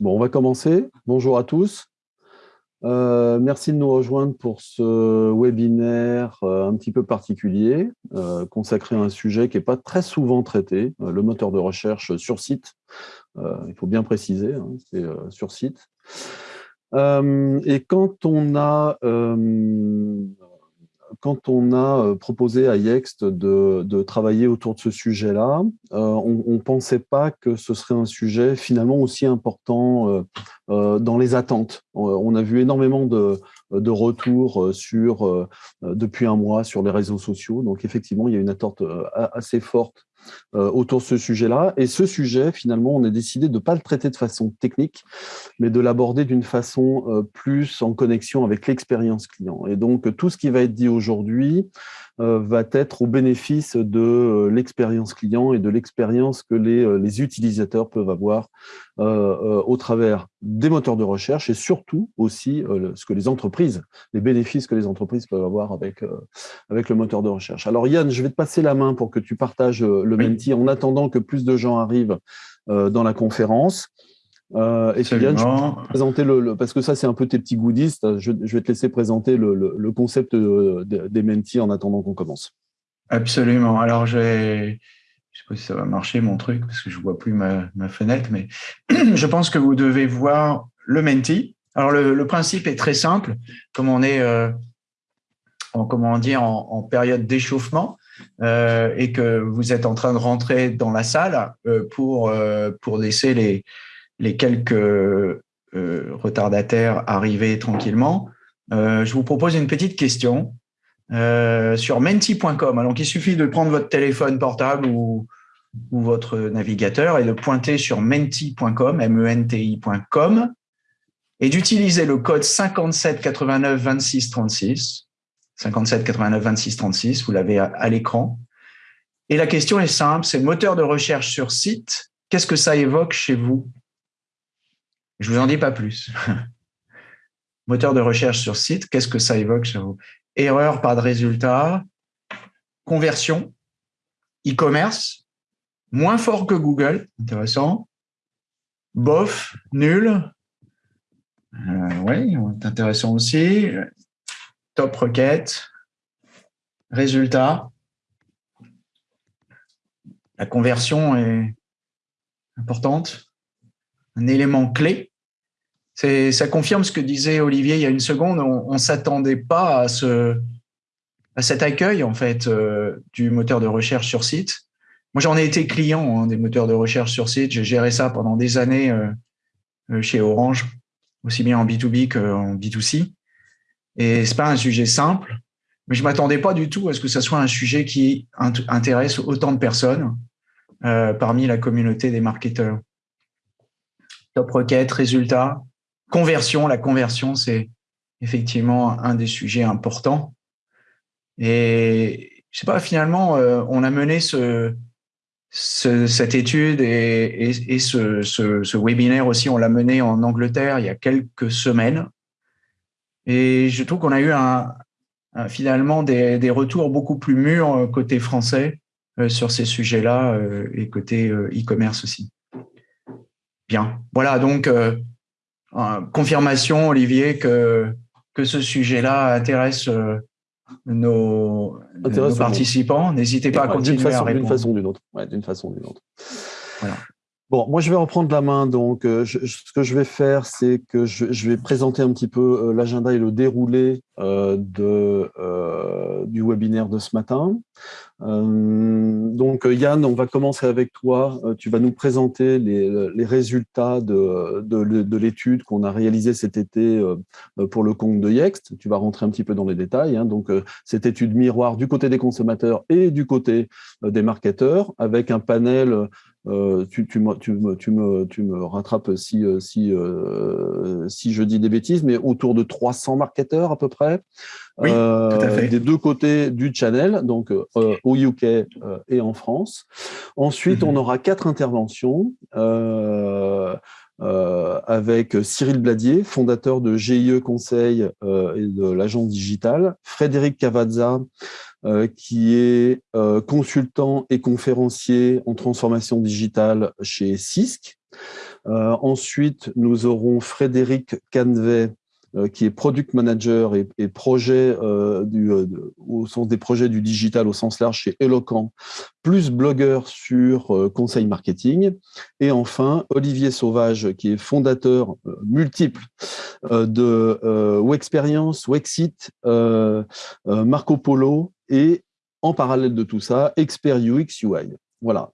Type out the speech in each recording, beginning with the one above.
Bon, on va commencer. Bonjour à tous. Euh, merci de nous rejoindre pour ce webinaire euh, un petit peu particulier, euh, consacré à un sujet qui n'est pas très souvent traité, le moteur de recherche sur site. il faut bien préciser, hein, c'est sur site. et quand on a quand on a euh, proposé à Yext de, travailler autour de ce sujet-là, euh, on ne pensait pas que ce serait un sujet finalement aussi important euh, dans les attentes. On a vu énormément de, de retours sur, depuis un mois sur les réseaux sociaux. Donc effectivement, il y a une attente assez forte autour de ce sujet-là. Et ce sujet, finalement, on a décidé de ne pas le traiter de façon technique, mais de l'aborder d'une façon euh, plus en connexion avec l'expérience client. Et donc, tout ce qui va être dit aujourd'hui euh, va être au bénéfice de l'expérience client et de l'expérience que les, les, utilisateurs peuvent avoir au travers des moteurs de recherche et surtout aussi ce que les entreprises, les bénéfices que les entreprises peuvent avoir avec, avec le moteur de recherche. Alors Yann, je vais te passer la main pour que tu partages le Menti en attendant que plus de gens arrivent euh, dans la conférence. Euh, et Yann, je vais présenter le, parce que ça c'est un peu tes petits goodies. Je, vais te laisser présenter le, concept euh, des Menti en attendant qu'on commence. Absolument. Alors je je sais pas si ça va marcher mon truc parce que je vois plus ma, fenêtre, mais je pense que vous devez voir le Menti. Alors le, principe est très simple, comme on est en comment dire en période d'échauffement. Euh, et que vous êtes en train de rentrer dans la salle euh, pour, euh, pour laisser les, les quelques retardataires arriver tranquillement, je vous propose une petite question sur menti.com. Alors, il suffit de prendre votre téléphone portable ou, votre navigateur et de pointer sur menti.com, M-E-N-T-I.com, et d'utiliser le code 57 89 26 36 57 89 26 36, vous l'avez à, l'écran. Et la question est simple, c'est moteur de recherche sur site, qu'est-ce que ça évoque chez vous? Je vous en dis pas plus. moteur de recherche sur site, qu'est-ce que ça évoque chez vous? Erreur, pas de résultat, conversion, e-commerce, moins fort que Google, intéressant, bof, nul, euh, oui, intéressant aussi, top requête, résultat. La conversion est importante, un élément clé. Ça confirme ce que disait Olivier il y a une seconde. On ne s'attendait pas à, ce, à cet accueil en fait euh, du moteur de recherche sur site. Moi, j'en ai été client hein, des moteurs de recherche sur site. J'ai géré ça pendant des années euh, euh, chez Orange, aussi bien en B2B qu'en B2C. Et c'est pas un sujet simple, mais je m'attendais pas du tout à ce que ce soit un sujet qui intéresse autant de personnes parmi la communauté des marketeurs. Top requête, résultat, conversion. La conversion, c'est effectivement un des sujets importants. Et je sais pas, finalement, euh, on a mené ce, cette étude et, et, ce, ce, ce, webinaire aussi, on l'a mené en Angleterre il y a quelques semaines. Et je trouve qu'on a eu un, finalement des, retours beaucoup plus mûrs euh, côté français euh, sur ces sujets-là et côté e-commerce aussi. Bien, voilà donc confirmation, Olivier, que, que ce sujet-là intéresse nos, participants. N'hésitez pas à continuer à répondre. D'une façon ou d'une autre. d'une façon ou d'une autre. Voilà. Bon, moi, je vais reprendre la main. Donc, euh, ce que je vais faire, c'est que je, vais présenter un petit peu euh, l'agenda et le déroulé euh, du webinaire de ce matin. donc, Yann, on va commencer avec toi. tu vas nous présenter les, résultats de, de, l'étude qu'on a réalisée cet été pour le compte de Yext. Tu vas rentrer un petit peu dans les détails. Hein. Donc, cette étude miroir du côté des consommateurs et du côté des marketeurs, avec un panel tu, tu, me, tu, me, tu, me, tu me rattrapes si, si, si je dis des bêtises, mais autour de 300 marketeurs à peu près. Oui, tout à fait. Des deux côtés du channel, donc au UK et en France. Ensuite, on mhm. aura quatre interventions. Euh, avec Cyril Bladier, fondateur de GIE Conseil euh, et de l'agence digitale, Frédéric Cavazza, euh, qui est consultant et conférencier en transformation digitale chez CISC. ensuite, nous aurons Frédéric Canvet, euh, qui est product manager et, projet euh, du, euh, au sens des projets du digital au sens large chez Eloquent, plus blogueur sur conseil marketing. Et enfin, Olivier Sauvage, qui est fondateur multiple de Wexperience, Wexit, Marco Polo et en parallèle de tout ça, expert UX UI. Voilà.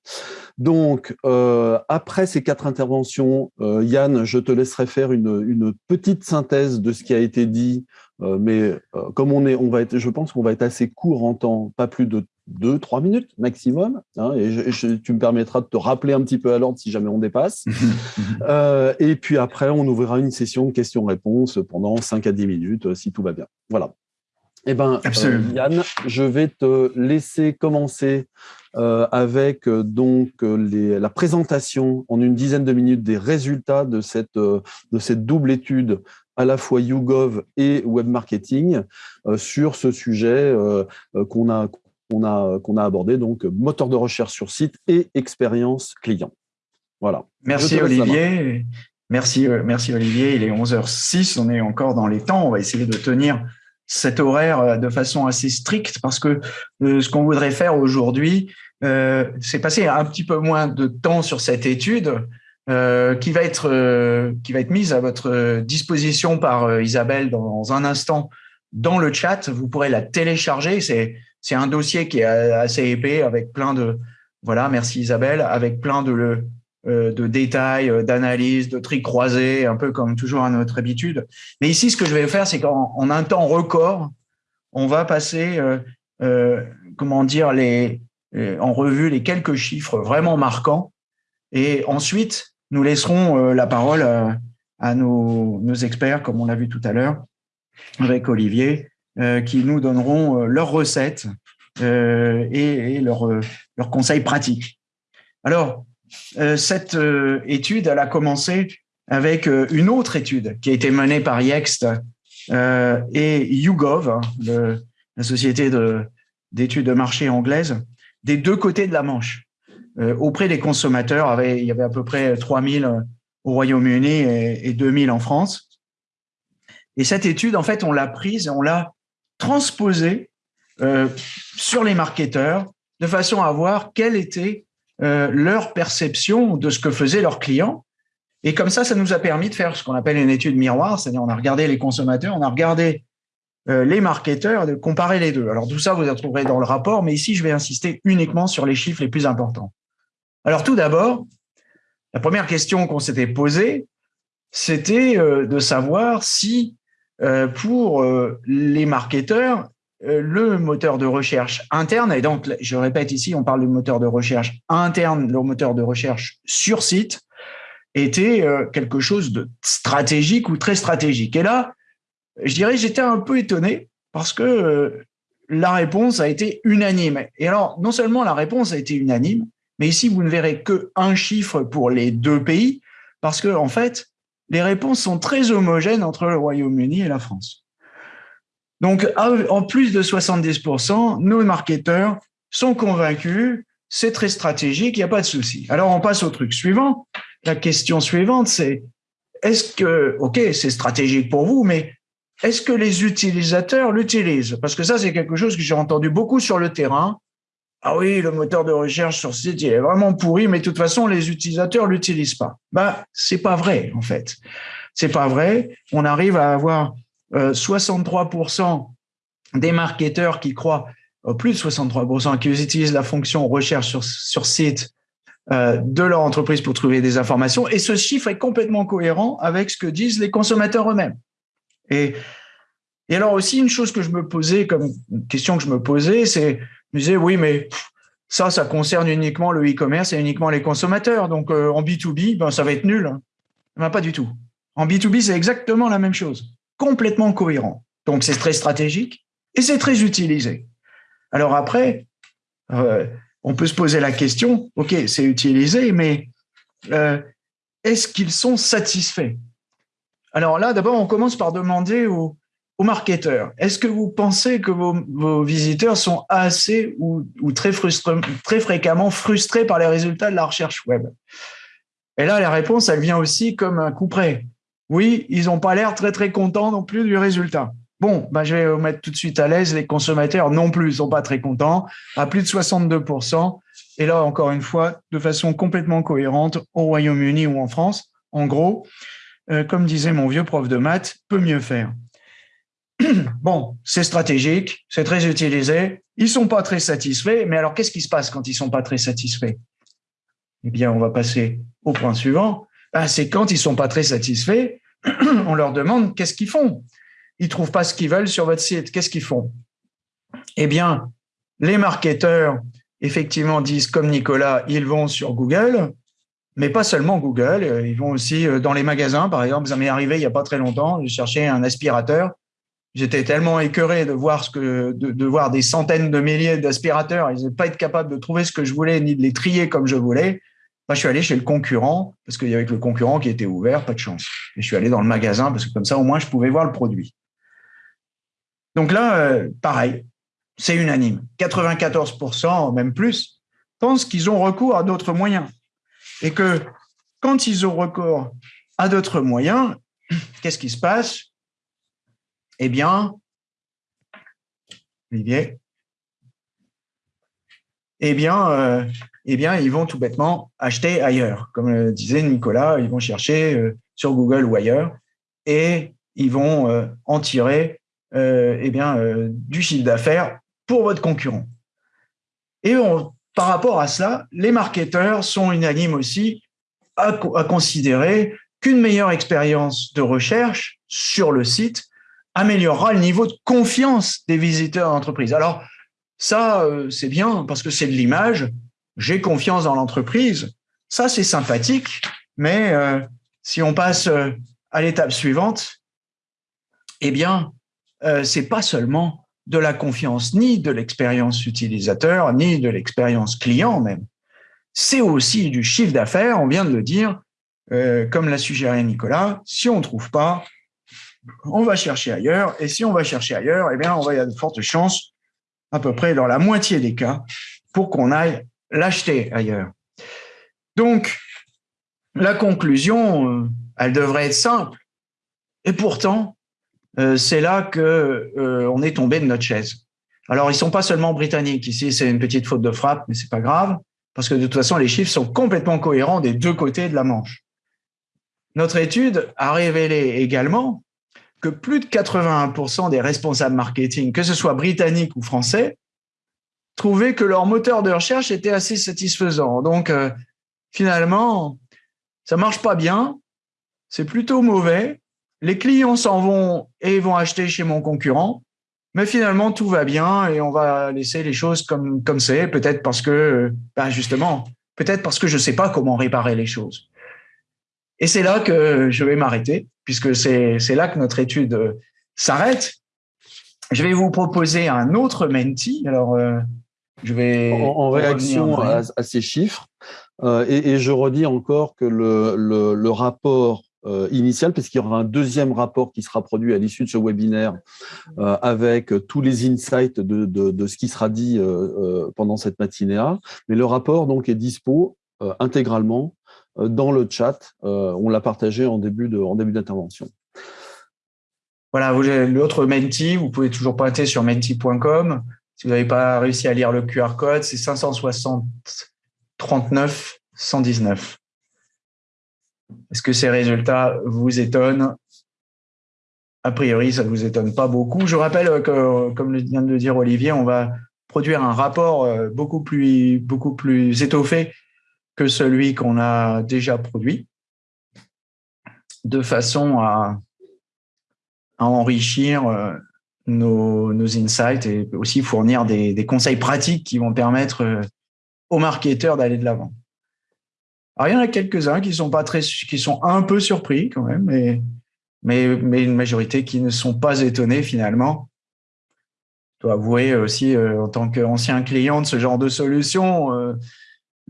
Donc, euh, après ces quatre interventions, euh, Yann, je te laisserai faire une, petite synthèse de ce qui a été dit, euh, mais comme on est, on va être, je pense qu'on va être assez court en temps, pas plus de deux, trois minutes maximum, hein, et, tu me permettras de te rappeler un petit peu à l'ordre si jamais on dépasse. et puis après, on ouvrira une session de questions-réponses pendant 5 à 10 minutes, si tout va bien. Voilà. Eh bien, Yann, je vais te laisser commencer euh, avec euh, donc euh, la présentation en une dizaine de minutes des résultats de cette, de cette double étude à la fois YouGov et Web Marketing sur ce sujet qu'on a, qu'on a, qu'on a abordé, donc moteur de recherche sur site et expérience client. Voilà. Merci Olivier. Merci, merci Olivier. Il est 11h06, on est encore dans les temps. On va essayer de tenir cet horaire de façon assez stricte parce que ce qu'on voudrait faire aujourd'hui, euh, c'est passer un petit peu moins de temps sur cette étude euh, qui va être euh, qui va être mise à votre disposition par Isabelle dans un instant dans le chat. Vous pourrez la télécharger. C'est c'est un dossier qui est assez épais avec plein de voilà. Merci Isabelle avec plein de de détails, d'analyses, de tri croisés, un peu comme toujours à notre habitude. Mais ici, ce que je vais faire, c'est qu'en un temps record, on va passer, comment dire, les, euh, en revue les quelques chiffres vraiment marquants. Et ensuite, nous laisserons euh, la parole à, nos, experts, comme on l'a vu tout à l'heure, avec Olivier, euh, qui nous donneront leurs recettes et, leurs, conseils pratiques. Alors, cette étude, elle a commencé avec une autre étude qui a été menée par Yext et YouGov, hein, la société d'études de marché anglaise, des deux côtés de la Manche. Euh, auprès des consommateurs, il y avait à peu près 3000 euh, au Royaume-Uni et, 2000 en France. Et cette étude, en fait, on l'a prise et on l'a transposée euh, sur les marketeurs de façon à voir quelle était leur perception de ce que faisaient leurs clients. Et comme ça, ça nous a permis de faire ce qu'on appelle une étude miroir, c'est-à-dire on a regardé les consommateurs, on a regardé euh, les marketeurs, de comparer les deux. Alors tout ça, vous le trouverez dans le rapport, mais ici, je vais insister uniquement sur les chiffres les plus importants. Alors tout d'abord, la première question qu'on s'était posée, c'était euh, de savoir si euh, pour les marketeurs, le moteur de recherche interne, et donc je répète ici, on parle du moteur de recherche interne, le moteur de recherche sur site, était quelque chose de stratégique ou très stratégique. Et là, je dirais, j'étais un peu étonné parce que euh, la réponse a été unanime. Et alors, non seulement la réponse a été unanime, mais ici, vous ne verrez que un chiffre pour les deux pays, parce que en fait, les réponses sont très homogènes entre le Royaume-Uni et la France. Donc, en plus de 70%, nos marketeurs sont convaincus, c'est très stratégique, il n'y a pas de souci. Alors, on passe au truc suivant. La question suivante, c'est est-ce que, OK, c'est stratégique pour vous, mais est-ce que les utilisateurs l'utilisent? Parce que ça, c'est quelque chose que j'ai entendu beaucoup sur le terrain. Ah oui, le moteur de recherche sur site, est vraiment pourri, mais de toute façon, les utilisateurs l'utilisent pas. Ben, c'est pas vrai, en fait. C'est pas vrai. On arrive à avoir 63% euh, des marketeurs qui croient, euh, plus de 63%, qui utilisent la fonction recherche sur, sur site euh, de leur entreprise pour trouver des informations. Et ce chiffre est complètement cohérent avec ce que disent les consommateurs eux-mêmes. Et, et alors aussi, une chose que je me posais, comme question que je me posais, c'est, je me disais, oui, mais ça, ça concerne uniquement le e-commerce et uniquement les consommateurs. Donc, en B2B, ben, ça va être nul. Ben, pas du tout. En B2B, c'est exactement la même chose. Complètement cohérent. Donc, c'est très stratégique et c'est très utilisé. Alors après, on peut se poser la question, OK, c'est utilisé, mais est-ce qu'ils sont satisfaits? Alors là, d'abord, on commence par demander aux, marketeurs, est-ce que vous pensez que vos, visiteurs sont assez ou, très, très fréquemment frustrés par les résultats de la recherche web? Et là, la réponse, elle vient aussi comme un coup près. Oui, ils n'ont pas l'air très, très contents non plus du résultat. Bon, bah, je vais mettre tout de suite à l'aise. Les consommateurs non plus sont pas très contents, à plus de 62%. Et là, encore une fois, de façon complètement cohérente au Royaume-Uni ou en France. En gros, euh, comme disait mon vieux prof de maths, peut mieux faire. bon, c'est stratégique, c'est très utilisé. Ils sont pas très satisfaits. Mais alors, qu'est-ce qui se passe quand ils sont pas très satisfaits? Eh bien, on va passer au point suivant. Ben, c'est quand ils sont pas très satisfaits, on leur demande qu'est-ce qu'ils font? Ils trouvent pas ce qu'ils veulent sur votre site. Qu'est-ce qu'ils font? Eh bien, les marketeurs, effectivement, disent comme Nicolas, ils vont sur Google, mais pas seulement Google, euh, ils vont aussi euh, dans les magasins. Par exemple, ça m'est arrivé il n'y a pas très longtemps, j'ai cherché un aspirateur. J'étais tellement écœuré de voir, ce que, de, voir des centaines de milliers d'aspirateurs, ils n'étaient pas être capables de trouver ce que je voulais, ni de les trier comme je voulais. Je suis allé chez le concurrent, parce qu'il y avait le concurrent qui était ouvert, pas de chance. Et je suis allé dans le magasin, parce que comme ça, au moins, je pouvais voir le produit. Donc là, euh, pareil, c'est unanime. 94%, même plus, pensent qu'ils ont recours à d'autres moyens. Et que quand ils ont recours à d'autres moyens, qu'est-ce qui se passe? Eh bien, Olivier, eh bien, euh, eh bien, ils vont tout bêtement acheter ailleurs. Comme le disait Nicolas, ils vont chercher euh, sur Google ou ailleurs et ils vont en tirer euh, eh bien, euh, du chiffre d'affaires pour votre concurrent. Et par rapport à cela, les marketeurs sont unanimes aussi à, considérer qu'une meilleure expérience de recherche sur le site améliorera le niveau de confiance des visiteurs d'entreprise. Alors, ça, euh, c'est bien parce que c'est de l'image. J'ai confiance dans l'entreprise. Ça, c'est sympathique. Mais si on passe à l'étape suivante, eh bien, euh, c'est pas seulement de la confiance, ni de l'expérience utilisateur, ni de l'expérience client même. C'est aussi du chiffre d'affaires, on vient de le dire, euh, comme l'a suggéré Nicolas, si on ne trouve pas, on va chercher ailleurs, et si on va chercher ailleurs, eh bien, on va y avoir de fortes chances, à peu près dans la moitié des cas, pour qu'on aille l'acheter ailleurs. Donc, la conclusion, euh, elle devrait être simple. Et pourtant, euh, c'est là que euh, on est tombé de notre chaise. Alors, ils sont pas seulement britanniques. Ici, c'est une petite faute de frappe, mais c'est pas grave, parce que de toute façon, les chiffres sont complètement cohérents des deux côtés de la Manche. Notre étude a révélé également que plus de 81% des responsables marketing, que ce soit britanniques ou français, trouvaient que leur moteur de recherche était assez satisfaisant. Donc, euh, finalement, ça marche pas bien, c'est plutôt mauvais, les clients s'en vont et vont acheter chez mon concurrent, mais finalement tout va bien et on va laisser les choses comme comme c'est, peut-être parce que ben justement, peut-être parce que je sais pas comment réparer les choses. Et c'est là que je vais m'arrêter puisque c'est là que notre étude s'arrête. Je vais vous proposer un autre menti. Alors euh, je vais en, réaction à, ces chiffres euh, et, et, je redis encore que le, le, le rapport euh, initial, parce qu'il y aura un deuxième rapport qui sera produit à l'issue de ce webinaire euh, avec tous les insights de, de, ce qui sera dit euh, pendant cette matinée Mais le rapport donc est dispo intégralement dans le chat. on l'a partagé en début de, en début d'intervention. Voilà, l'autre Menti, vous pouvez toujours pointer sur menti.com. Si vous n'avez pas réussi à lire le QR code, c'est 560 39 119. Est-ce que ces résultats vous étonnent? A priori, ça ne vous étonne pas beaucoup. Je rappelle que, comme vient de le dire Olivier, on va produire un rapport euh, beaucoup plus, beaucoup plus étoffé que celui qu'on a déjà produit, de façon à, enrichir euh, nos, insights et aussi fournir des, conseils pratiques qui vont permettre euh, aux marketeurs d'aller de l'avant. Alors, il y en a quelques-uns qui sont pas très, qui sont un peu surpris quand même, mais, mais, mais une majorité qui ne sont pas étonnés finalement. Je dois avouer aussi, euh, en tant qu'ancien client de ce genre de solution,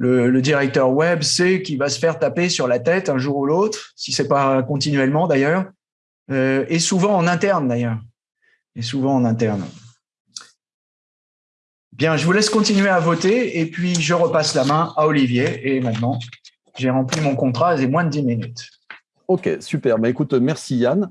euh, le, directeur web sait qu'il va se faire taper sur la tête un jour ou l'autre, si c'est pas continuellement d'ailleurs, euh, et souvent en interne d'ailleurs, et souvent en interne. Bien, je vous laisse continuer à voter et puis je repasse la main à Olivier. Et maintenant, j'ai rempli mon contrat, c'est moins de 10 minutes. Ok, super. Bah, écoute, merci Yann.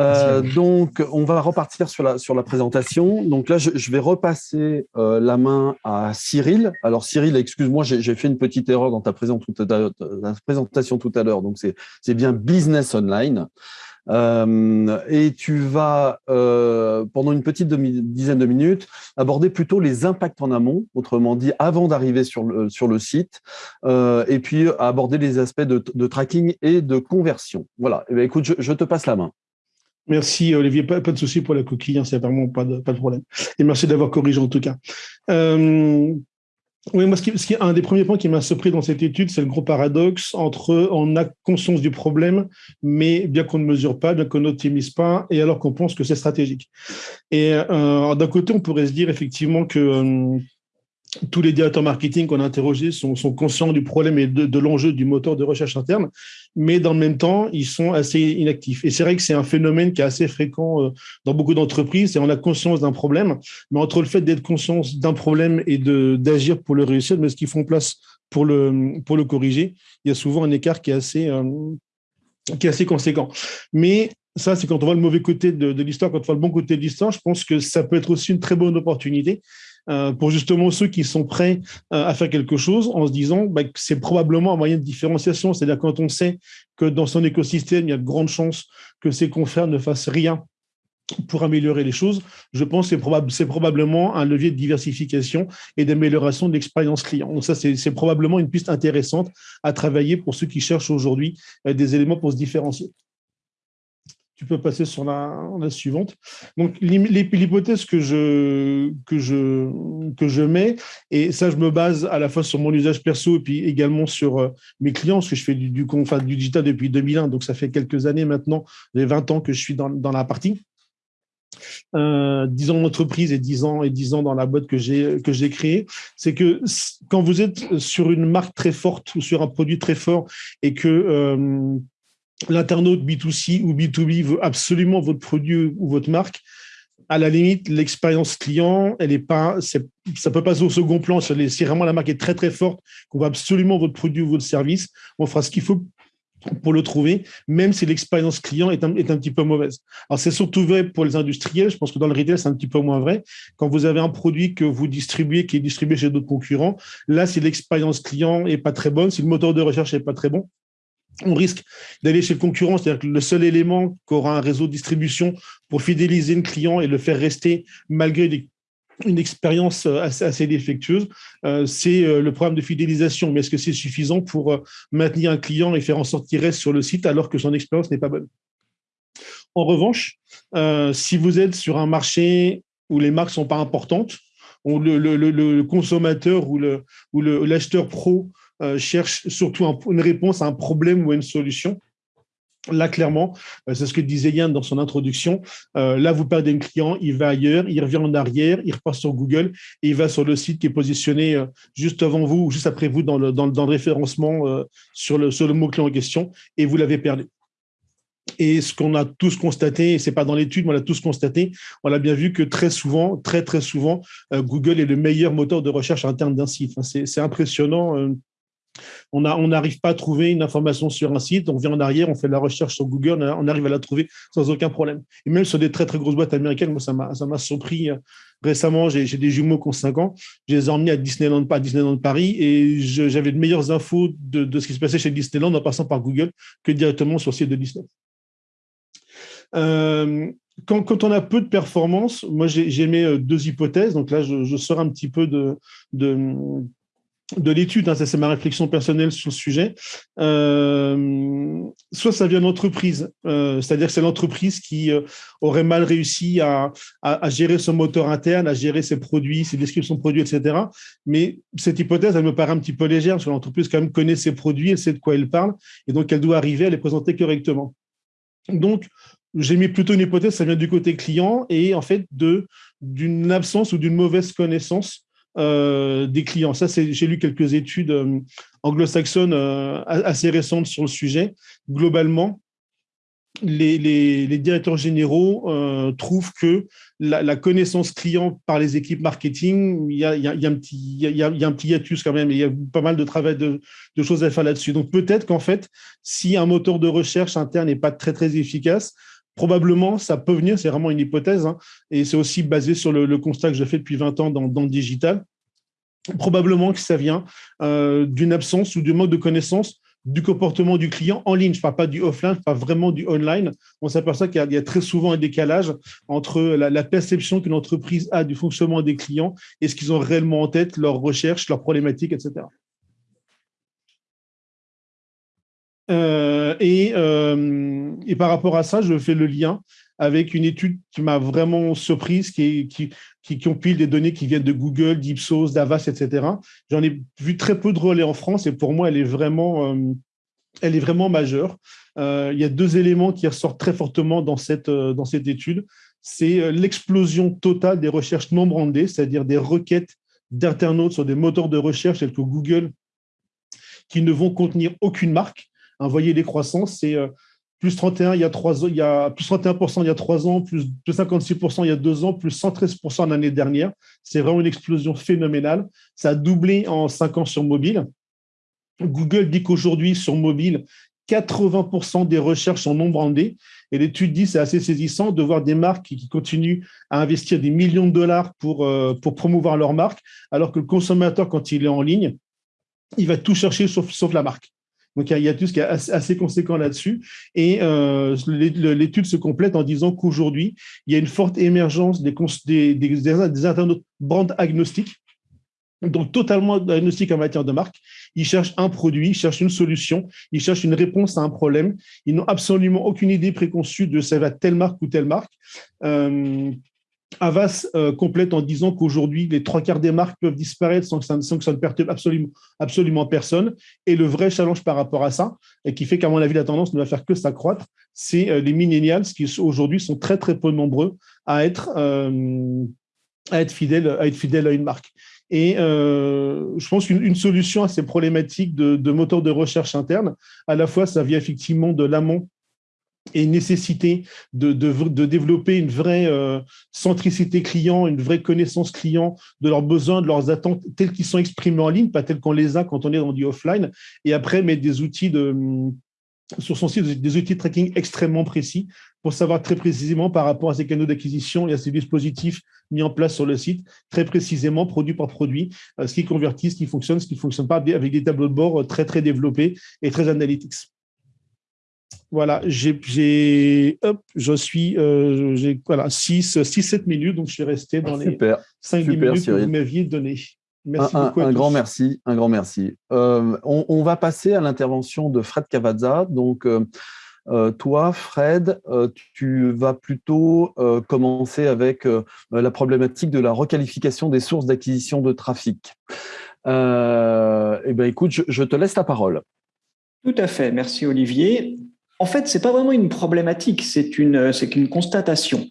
Euh, donc, on va repartir sur la, sur la présentation. Donc là, je, vais repasser euh, la main à Cyril. Alors Cyril, excuse-moi, j'ai fait une petite erreur dans ta, présentation tout à l'heure. Donc c'est bien Business Online. Euh, et tu vas, pendant une petite dizaine de minutes, aborder plutôt les impacts en amont, autrement dit, avant d'arriver sur le, sur le site, et puis aborder les aspects de, tracking et de conversion. Voilà, eh écoute, je te passe la main. Merci Olivier, pas, de souci pour la coquille, hein, c'est vraiment pas de, problème. Et merci d'avoir corrigé en tout cas. Euh, oui, moi, ce qui, ce un des premiers points qui m'a surpris dans cette étude, c'est le gros paradoxe entre on a conscience du problème, mais bien qu'on ne mesure pas, bien qu'on n'optimise pas, et alors qu'on pense que c'est stratégique. Et euh, d'un côté, on pourrait se dire effectivement que euh, tous les directeurs marketing qu'on a interrogés sont, conscients du problème et de, l'enjeu du moteur de recherche interne, mais dans le même temps, ils sont assez inactifs. Et c'est vrai que c'est un phénomène qui est assez fréquent euh, dans beaucoup d'entreprises, et on a conscience d'un problème, mais entre le fait d'être conscient d'un problème et d'agir pour le réussir, mais ce qu'ils font place pour le, pour le corriger, il y a souvent un écart qui est assez, euh, qui est assez conséquent. Mais ça, c'est quand on voit le mauvais côté de, de l'histoire, quand on voit le bon côté de l'histoire, je pense que ça peut être aussi une très bonne opportunité euh, pour justement ceux qui sont prêts euh, à faire quelque chose en se disant bah, que c'est probablement un moyen de différenciation. C'est-à-dire quand on sait que dans son écosystème, il y a de grandes chances que ses confrères ne fassent rien pour améliorer les choses, je pense que c'est probablement un levier de diversification et d'amélioration de l'expérience client. Donc ça, c'est probablement une piste intéressante à travailler pour ceux qui cherchent aujourd'hui euh, des éléments pour se différencier tu peux passer sur la, suivante. Donc, l'hypothèse que je, que, je, que je mets, et ça, je me base à la fois sur mon usage perso et puis également sur euh, mes clients, parce que je fais du, du, du digital depuis 2001, donc ça fait quelques années maintenant, les 20 ans que je suis dans, dans la partie. Euh, 10 ans d'entreprise et 10 ans et 10 ans dans la boîte que j'ai que j'ai créée, c'est que quand vous êtes sur une marque très forte ou sur un produit très fort et que euh, l'internaute B2C ou B2B veut absolument votre produit ou votre marque, à la limite, l'expérience client, elle est pas, ça peut passer au second plan. Si vraiment la marque est très très forte, qu'on veut absolument votre produit ou votre service, on fera ce qu'il faut pour le trouver, même si l'expérience client est un, est un petit peu mauvaise. Alors, c'est surtout vrai pour les industriels. Je pense que dans le retail, c'est un petit peu moins vrai. Quand vous avez un produit que vous distribuez, qui est distribué chez d'autres concurrents, là, si l'expérience client est pas très bonne, si le moteur de recherche est pas très bon, on risque d'aller chez le concurrent, c'est-à-dire que le seul élément qu'aura un réseau de distribution pour fidéliser le client et le faire rester malgré une expérience euh, assez, défectueuse, euh, c'est euh, le programme de fidélisation. Mais est-ce que c'est suffisant pour maintenir un client et faire en sorte qu'il reste sur le site alors que son expérience n'est pas bonne? En revanche, si vous êtes sur un marché où les marques sont pas importantes, où le, consommateur ou l'acheteur pro euh, cherche surtout une réponse à un problème ou à une solution. Là, clairement, euh, c'est ce que disait Yann dans son introduction. Euh, là, vous perdez un client, il va ailleurs, il revient en arrière, il repart sur Google et il va sur le site qui est positionné juste avant vous ou juste après vous dans le, dans, référencement sur le, sur le mot-clé en question et vous l'avez perdu. Et ce qu'on a tous constaté, et c'est pas dans l'étude, mais on l'a tous constaté, on a bien vu que très souvent, très très souvent, Google est le meilleur moteur de recherche interne d'un site. c'est impressionnant on n'arrive pas à trouver une information sur un site, on vient en arrière, on fait de la recherche sur Google, on arrive à la trouver sans aucun problème. Et même sur des très très grosses boîtes américaines, moi ça m'a surpris. Euh, récemment, j'ai des jumeaux qui ont 5 ans, je les ai emmenés à Disneyland, à Disneyland Paris et j'avais de meilleures infos de, ce qui se passait chez Disneyland en passant par Google que directement sur le site de Disney. Euh, quand, on a peu de performance, moi j'ai mis euh, deux hypothèses. Donc là, je, sors un petit peu de, de l'étude, hein, ça c'est ma réflexion personnelle sur le sujet, euh, soit ça vient d'entreprise, euh, c'est-à-dire que c'est l'entreprise qui euh, aurait mal réussi à, gérer son moteur interne, à gérer ses produits, ses descriptions de produits, etc. Mais cette hypothèse, elle me paraît un petit peu légère, parce que l'entreprise quand même connaît ses produits, elle sait de quoi elle parle, et donc elle doit arriver à les présenter correctement. Donc, j'ai mis plutôt une hypothèse, ça vient du côté client, et en fait d'une absence ou d'une mauvaise connaissance euh, des clients. Ça, j'ai lu quelques études euh, anglo-saxonnes euh, assez récentes sur le sujet. Globalement, les, directeurs généraux trouvent que la, connaissance client par les équipes marketing, il y a, un petit, hiatus quand même, il y a pas mal de travail, de, de choses à faire là-dessus. Donc peut-être qu'en fait, si un moteur de recherche interne n'est pas très très efficace, Probablement, ça peut venir, c'est vraiment une hypothèse, hein, et c'est aussi basé sur le, constat que j'ai fait depuis 20 ans dans, le digital. Probablement que ça vient euh, d'une absence ou du manque de connaissance du comportement du client en ligne. Je ne parle pas du offline, je parle vraiment du online. On s'aperçoit qu'il y, a très souvent un décalage entre la, la perception qu'une entreprise a du fonctionnement des clients et ce qu'ils ont réellement en tête, leurs recherches, leurs problématiques, etc. Euh, et, euh, et, par rapport à ça, je fais le lien avec une étude qui m'a vraiment surprise, qui, qui, qui, compile des données qui viennent de Google, d'Ipsos, d'Avas, etc. J'en ai vu très peu de relais en France et pour moi, elle est vraiment, euh, elle est vraiment majeure. il y a deux éléments qui ressortent très fortement dans cette, dans cette étude. C'est l'explosion totale des recherches non brandées, c'est-à-dire des requêtes d'internautes sur des moteurs de recherche tels que Google qui ne vont contenir aucune marque vous voyez les croissances, c'est euh, plus 31 il y a trois ans, il y a plus 31% il y a trois ans, plus 56% il y a deux ans, plus 113% l'année dernière. C'est vraiment une explosion phénoménale. Ça a doublé en cinq ans sur mobile. Google dit qu'aujourd'hui, sur mobile, 80% des recherches sont non brandées. Et l'étude dit, c'est assez saisissant de voir des marques qui, continuent à investir des millions de dollars pour, euh, pour promouvoir leur marque, alors que le consommateur, quand il est en ligne, il va tout chercher sauf la marque. Donc, il y a tout ce qui est assez conséquent là-dessus. Et euh, l'étude se complète en disant qu'aujourd'hui, il y a une forte émergence des, des, internautes brand agnostiques, donc totalement agnostiques en matière de marque. Ils cherchent un produit, ils cherchent une solution, ils cherchent une réponse à un problème. Ils n'ont absolument aucune idée préconçue de ça va telle marque ou telle marque. Euh, Avas euh, complète en disant qu'aujourd'hui, les trois quarts des marques peuvent disparaître sans que ça, ne perturbe absolument, absolument personne. Et le vrai challenge par rapport à ça, et qui fait qu'à mon avis, la tendance ne va faire que s'accroître, c'est euh, les millennials qui aujourd'hui sont très, très peu nombreux à être, euh, fidèles, à une marque. Et je pense qu'une solution à ces problématiques de, de moteur de recherche interne, à la fois, ça vient effectivement de l'amont et nécessité de, développer une vraie euh, centricité client, une vraie connaissance client de leurs besoins, de leurs attentes tels qu'ils sont exprimés en ligne, pas tels qu'on les a quand on est dans du offline, et après mettre des outils de, sur son site, des outils de tracking extrêmement précis pour savoir très précisément par rapport à ces canaux d'acquisition et à ces dispositifs mis en place sur le site, très précisément, produit par produit, euh, ce qui convertit, ce qui fonctionne, ce qui ne fonctionne pas, avec des tableaux de bord euh, très, très développés et très analytics. Voilà, j'ai, hop, je suis, euh, j'ai, voilà, 6, 6, 7 minutes, donc je suis resté dans les 5 minutes que vous m'aviez données. Merci un, beaucoup. Un, grand merci, un grand merci. Euh, on, va passer à l'intervention de Fred Cavazza. Donc, euh, toi, Fred, tu vas plutôt commencer avec la problématique de la requalification des sources d'acquisition de trafic. eh ben, écoute, je, je te laisse la parole. Tout à fait, merci Olivier. En fait, c'est pas vraiment une problématique, c'est une, constatation.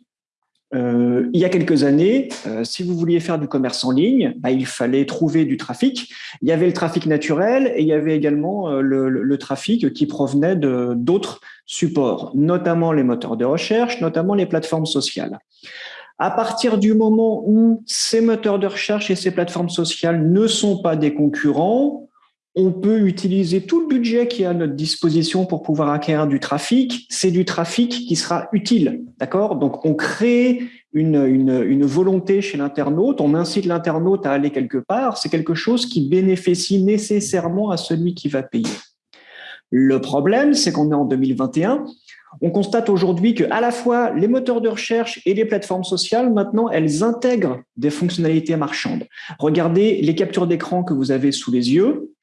Euh, il y a quelques années, euh, si vous vouliez faire du commerce en ligne, bah, il fallait trouver du trafic. Il y avait le trafic naturel et il y avait également euh, le, trafic qui provenait d'autres supports, notamment les moteurs de recherche, notamment les plateformes sociales. À partir du moment où ces moteurs de recherche et ces plateformes sociales ne sont pas des concurrents, on peut utiliser tout le budget qui est à notre disposition pour pouvoir acquérir du trafic. C'est du trafic qui sera utile, d'accord? Donc, on crée une, volonté chez l'internaute, on incite l'internaute à aller quelque part. C'est quelque chose qui bénéficie nécessairement à celui qui va payer. Le problème, c'est qu'on est en 2021. on constate aujourd'hui que à la fois les moteurs de recherche et les plateformes sociales, maintenant, elles intègrent des fonctionnalités marchandes. Regardez les captures d'écran que vous avez sous les yeux.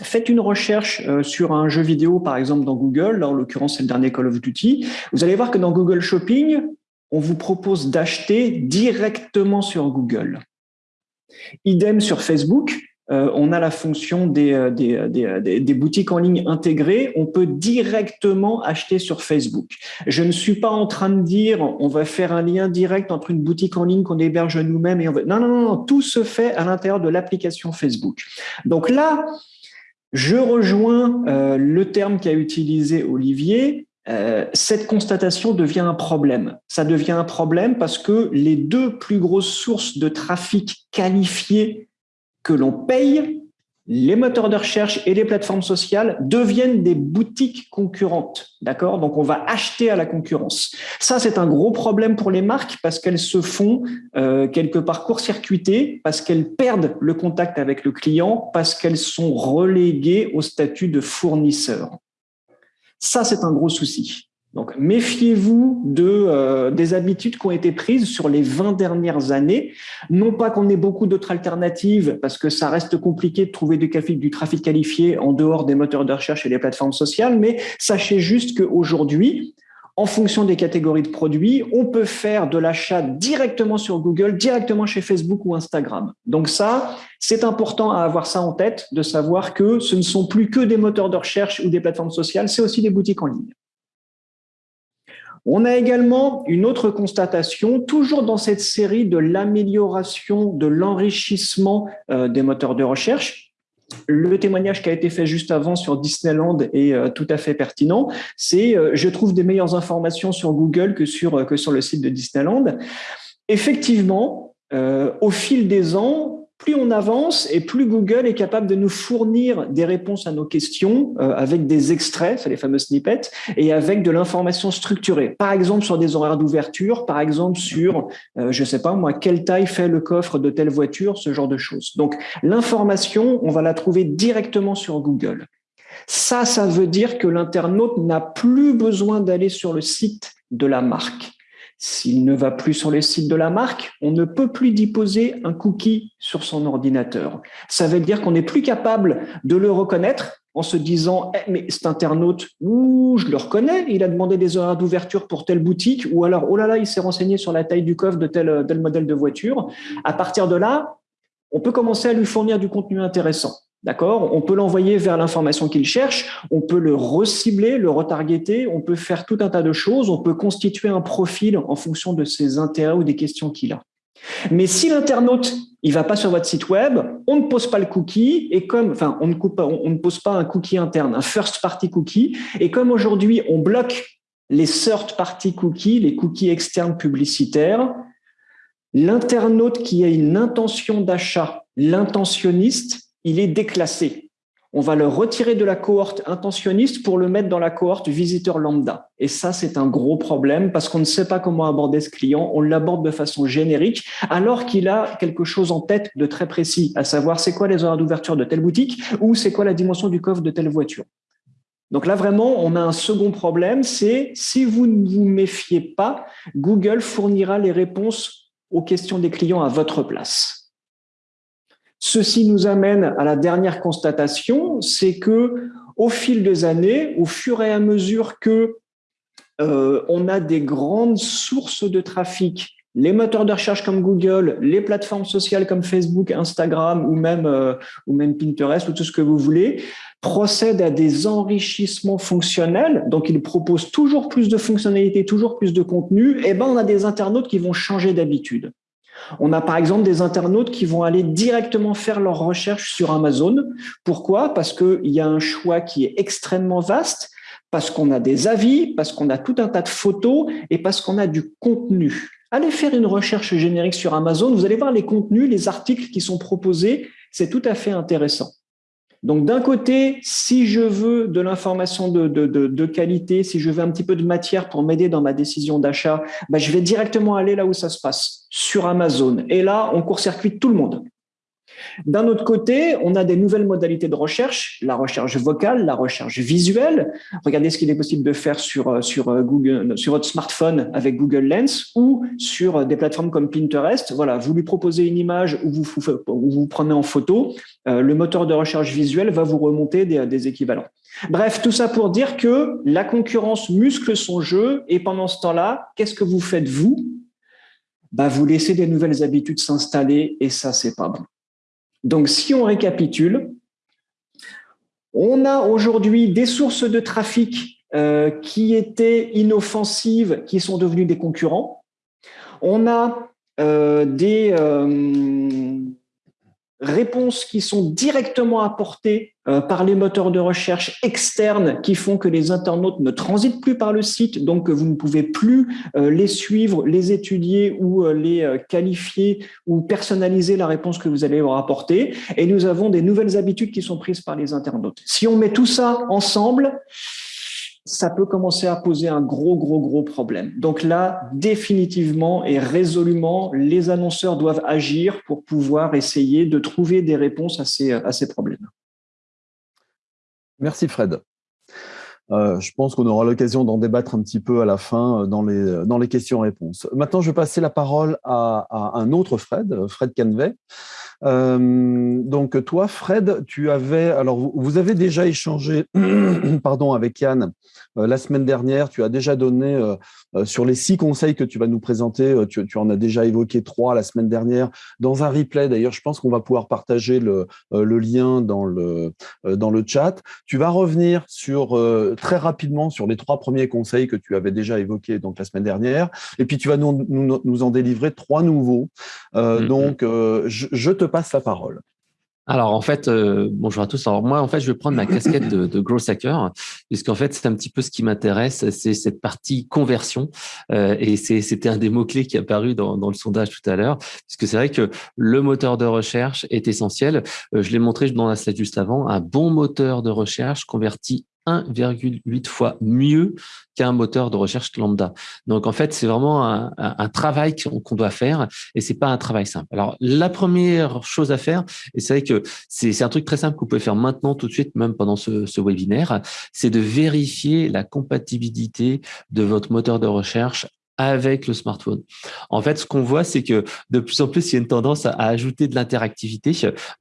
Faites une recherche euh, sur un jeu vidéo, par exemple dans Google, là en l'occurrence c'est le dernier Call of Duty. Vous allez voir que dans Google Shopping, on vous propose d'acheter directement sur Google. Idem sur Facebook, euh, on a la fonction des, euh, des, des, boutiques en ligne intégrées. On peut directement acheter sur Facebook. Je ne suis pas en train de dire on va faire un lien direct entre une boutique en ligne qu'on héberge nous-mêmes et on va... Non, non, non, tout se fait à l'intérieur de l'application Facebook. Donc là, je rejoins le terme qu'a utilisé Olivier. cette constatation devient un problème. Ça devient un problème parce que les deux plus grosses sources de trafic qualifiés que l'on paye, les moteurs de recherche et les plateformes sociales deviennent des boutiques concurrentes. D'accord? Donc, on va acheter à la concurrence. Ça, c'est un gros problème pour les marques parce qu'elles se font euh, quelque part court-circuitées, parce qu'elles perdent le contact avec le client, parce qu'elles sont reléguées au statut de fournisseur. Ça, c'est un gros souci. Donc, méfiez-vous de, euh, des habitudes qui ont été prises sur les 20 dernières années. Non pas qu'on ait beaucoup d'autres alternatives, parce que ça reste compliqué de trouver du trafic, du trafic qualifié en dehors des moteurs de recherche et des plateformes sociales, mais sachez juste qu'aujourd'hui, en fonction des catégories de produits, on peut faire de l'achat directement sur Google, directement chez Facebook ou Instagram. Donc ça, c'est important à avoir ça en tête, de savoir que ce ne sont plus que des moteurs de recherche ou des plateformes sociales, c'est aussi des boutiques en ligne. On a également une autre constatation, toujours dans cette série de l'amélioration, de l'enrichissement euh, des moteurs de recherche. Le témoignage qui a été fait juste avant sur Disneyland est euh, tout à fait pertinent. C'est euh, je trouve des meilleures informations sur Google que sur, que sur le site de Disneyland. Effectivement, au fil des ans, plus on avance et plus Google est capable de nous fournir des réponses à nos questions euh, avec des extraits, c'est les fameux snippets, et avec de l'information structurée. Par exemple sur des horaires d'ouverture, par exemple sur, euh, je sais pas moi, quelle taille fait le coffre de telle voiture, ce genre de choses. Donc l'information, on va la trouver directement sur Google. Ça, ça veut dire que l'internaute n'a plus besoin d'aller sur le site de la marque. S'il ne va plus sur le site de la marque, on ne peut plus déposer un cookie sur son ordinateur. Ça veut dire qu'on n'est plus capable de le reconnaître en se disant eh, mais cet internaute, ouh, je le reconnais, il a demandé des horaires d'ouverture pour telle boutique, ou alors oh là là, il s'est renseigné sur la taille du coffre de tel, tel modèle de voiture. À partir de là, on peut commencer à lui fournir du contenu intéressant. D'accord? On peut l'envoyer vers l'information qu'il cherche, on peut le recibler, le retargeter, on peut faire tout un tas de choses, on peut constituer un profil en fonction de ses intérêts ou des questions qu'il a. Mais si l'internaute il va pas sur votre site web, on ne pose pas le cookie et comme enfin on ne pose pas un cookie interne, un first party cookie et comme aujourd'hui on bloque les third party cookies, les cookies externes publicitaires, l'internaute qui a une intention d'achat, l'intentionniste, il est déclassé. On va le retirer de la cohorte intentionniste pour le mettre dans la cohorte visiteur lambda. Et ça, c'est un gros problème parce qu'on ne sait pas comment aborder ce client. On l'aborde de façon générique alors qu'il a quelque chose en tête de très précis, à savoir c'est quoi les horaires d'ouverture de telle boutique ou c'est quoi la dimension du coffre de telle voiture. Donc là, vraiment, on a un second problème, c'est si vous ne vous méfiez pas, Google fournira les réponses aux questions des clients à votre place. Ceci nous amène à la dernière constatation, c'est que au fil des années, au fur et à mesure que euh, on a des grandes sources de trafic, les moteurs de recherche comme Google, les plateformes sociales comme Facebook, Instagram ou même, euh, ou même Pinterest ou tout ce que vous voulez, procèdent à des enrichissements fonctionnels, donc ils proposent toujours plus de fonctionnalités, toujours plus de contenu, et eh ben on a des internautes qui vont changer d'habitude. On a par exemple des internautes qui vont aller directement faire leurs recherches sur Amazon. Pourquoi? Parce qu'il y a un choix qui est extrêmement vaste, parce qu'on a des avis, parce qu'on a tout un tas de photos et parce qu'on a du contenu. Allez faire une recherche générique sur Amazon, vous allez voir les contenus, les articles qui sont proposés, c'est tout à fait intéressant. Donc d'un côté, si je veux de l'information de, qualité, si je veux un petit peu de matière pour m'aider dans ma décision d'achat, bah, je vais directement aller là où ça se passe, sur Amazon. Et là, on court-circuite tout le monde. D'un autre côté, on a des nouvelles modalités de recherche, la recherche vocale, la recherche visuelle. Regardez ce qu'il est possible de faire sur, euh, euh, Google, sur votre smartphone avec Google Lens ou sur euh, des plateformes comme Pinterest. Voilà, vous lui proposez une image où vous vous, prenez en photo, le moteur de recherche visuelle va vous remonter des, des équivalents. Bref, tout ça pour dire que la concurrence muscle son jeu et pendant ce temps-là, qu'est-ce que vous faites vous? Bah, Vous laissez des nouvelles habitudes s'installer et ça, c'est pas bon. Donc, si on récapitule, on a aujourd'hui des sources de trafic euh, qui étaient inoffensives, qui sont devenues des concurrents. On a euh, des, euh, réponses qui sont directement apportées par les moteurs de recherche externes qui font que les internautes ne transitent plus par le site, donc que vous ne pouvez plus euh, les suivre, les étudier ou euh, les qualifier ou personnaliser la réponse que vous allez leur apporter. Et nous avons des nouvelles habitudes qui sont prises par les internautes. Si on met tout ça ensemble, ça peut commencer à poser un gros, gros, gros problème. Donc là, définitivement et résolument, les annonceurs doivent agir pour pouvoir essayer de trouver des réponses à ces, à ces problèmes. Merci Fred. Euh, je pense qu'on aura l'occasion d'en débattre un petit peu à la fin euh, dans les, dans les questions-réponses. Maintenant, je vais passer la parole à, à un autre Fred, Fred Canvet. Euh, donc toi, Fred, tu avais, alors vous, avez déjà échangé, pardon, avec Yann euh, la semaine dernière. Tu as déjà donné euh, sur les six conseils que tu vas nous présenter. Tu, en as déjà évoqué trois la semaine dernière dans un replay. D'ailleurs, je pense qu'on va pouvoir partager le, le, lien dans le dans le chat. Tu vas revenir sur très rapidement sur les trois premiers conseils que tu avais déjà évoqués donc la semaine dernière, et puis tu vas nous, nous, en délivrer trois nouveaux. Mm-hmm. Donc, je, je te passe la parole. Alors en fait, euh, bonjour à tous. Alors moi, en fait, je vais prendre ma casquette de, de growth hacker, puisqu'en fait, c'est un petit peu ce qui m'intéresse, c'est cette partie conversion. Euh, et c'était un des mots clés qui est apparu dans, dans le sondage tout à l'heure, puisque c'est vrai que le moteur de recherche est essentiel. Euh, je l'ai montré dans la slide juste avant. Un bon moteur de recherche convertit 1,8 fois mieux qu'un moteur de recherche lambda. Donc en fait, c'est vraiment un, travail qu'on doit faire et c'est pas un travail simple. Alors la première chose à faire, et c'est vrai que c'est un truc très simple que vous pouvez faire maintenant tout de suite, même pendant ce, ce webinaire, c'est de vérifier la compatibilité de votre moteur de recherche avec le smartphone. En fait, ce qu'on voit, c'est que de plus en plus, il y a une tendance à, ajouter de l'interactivité.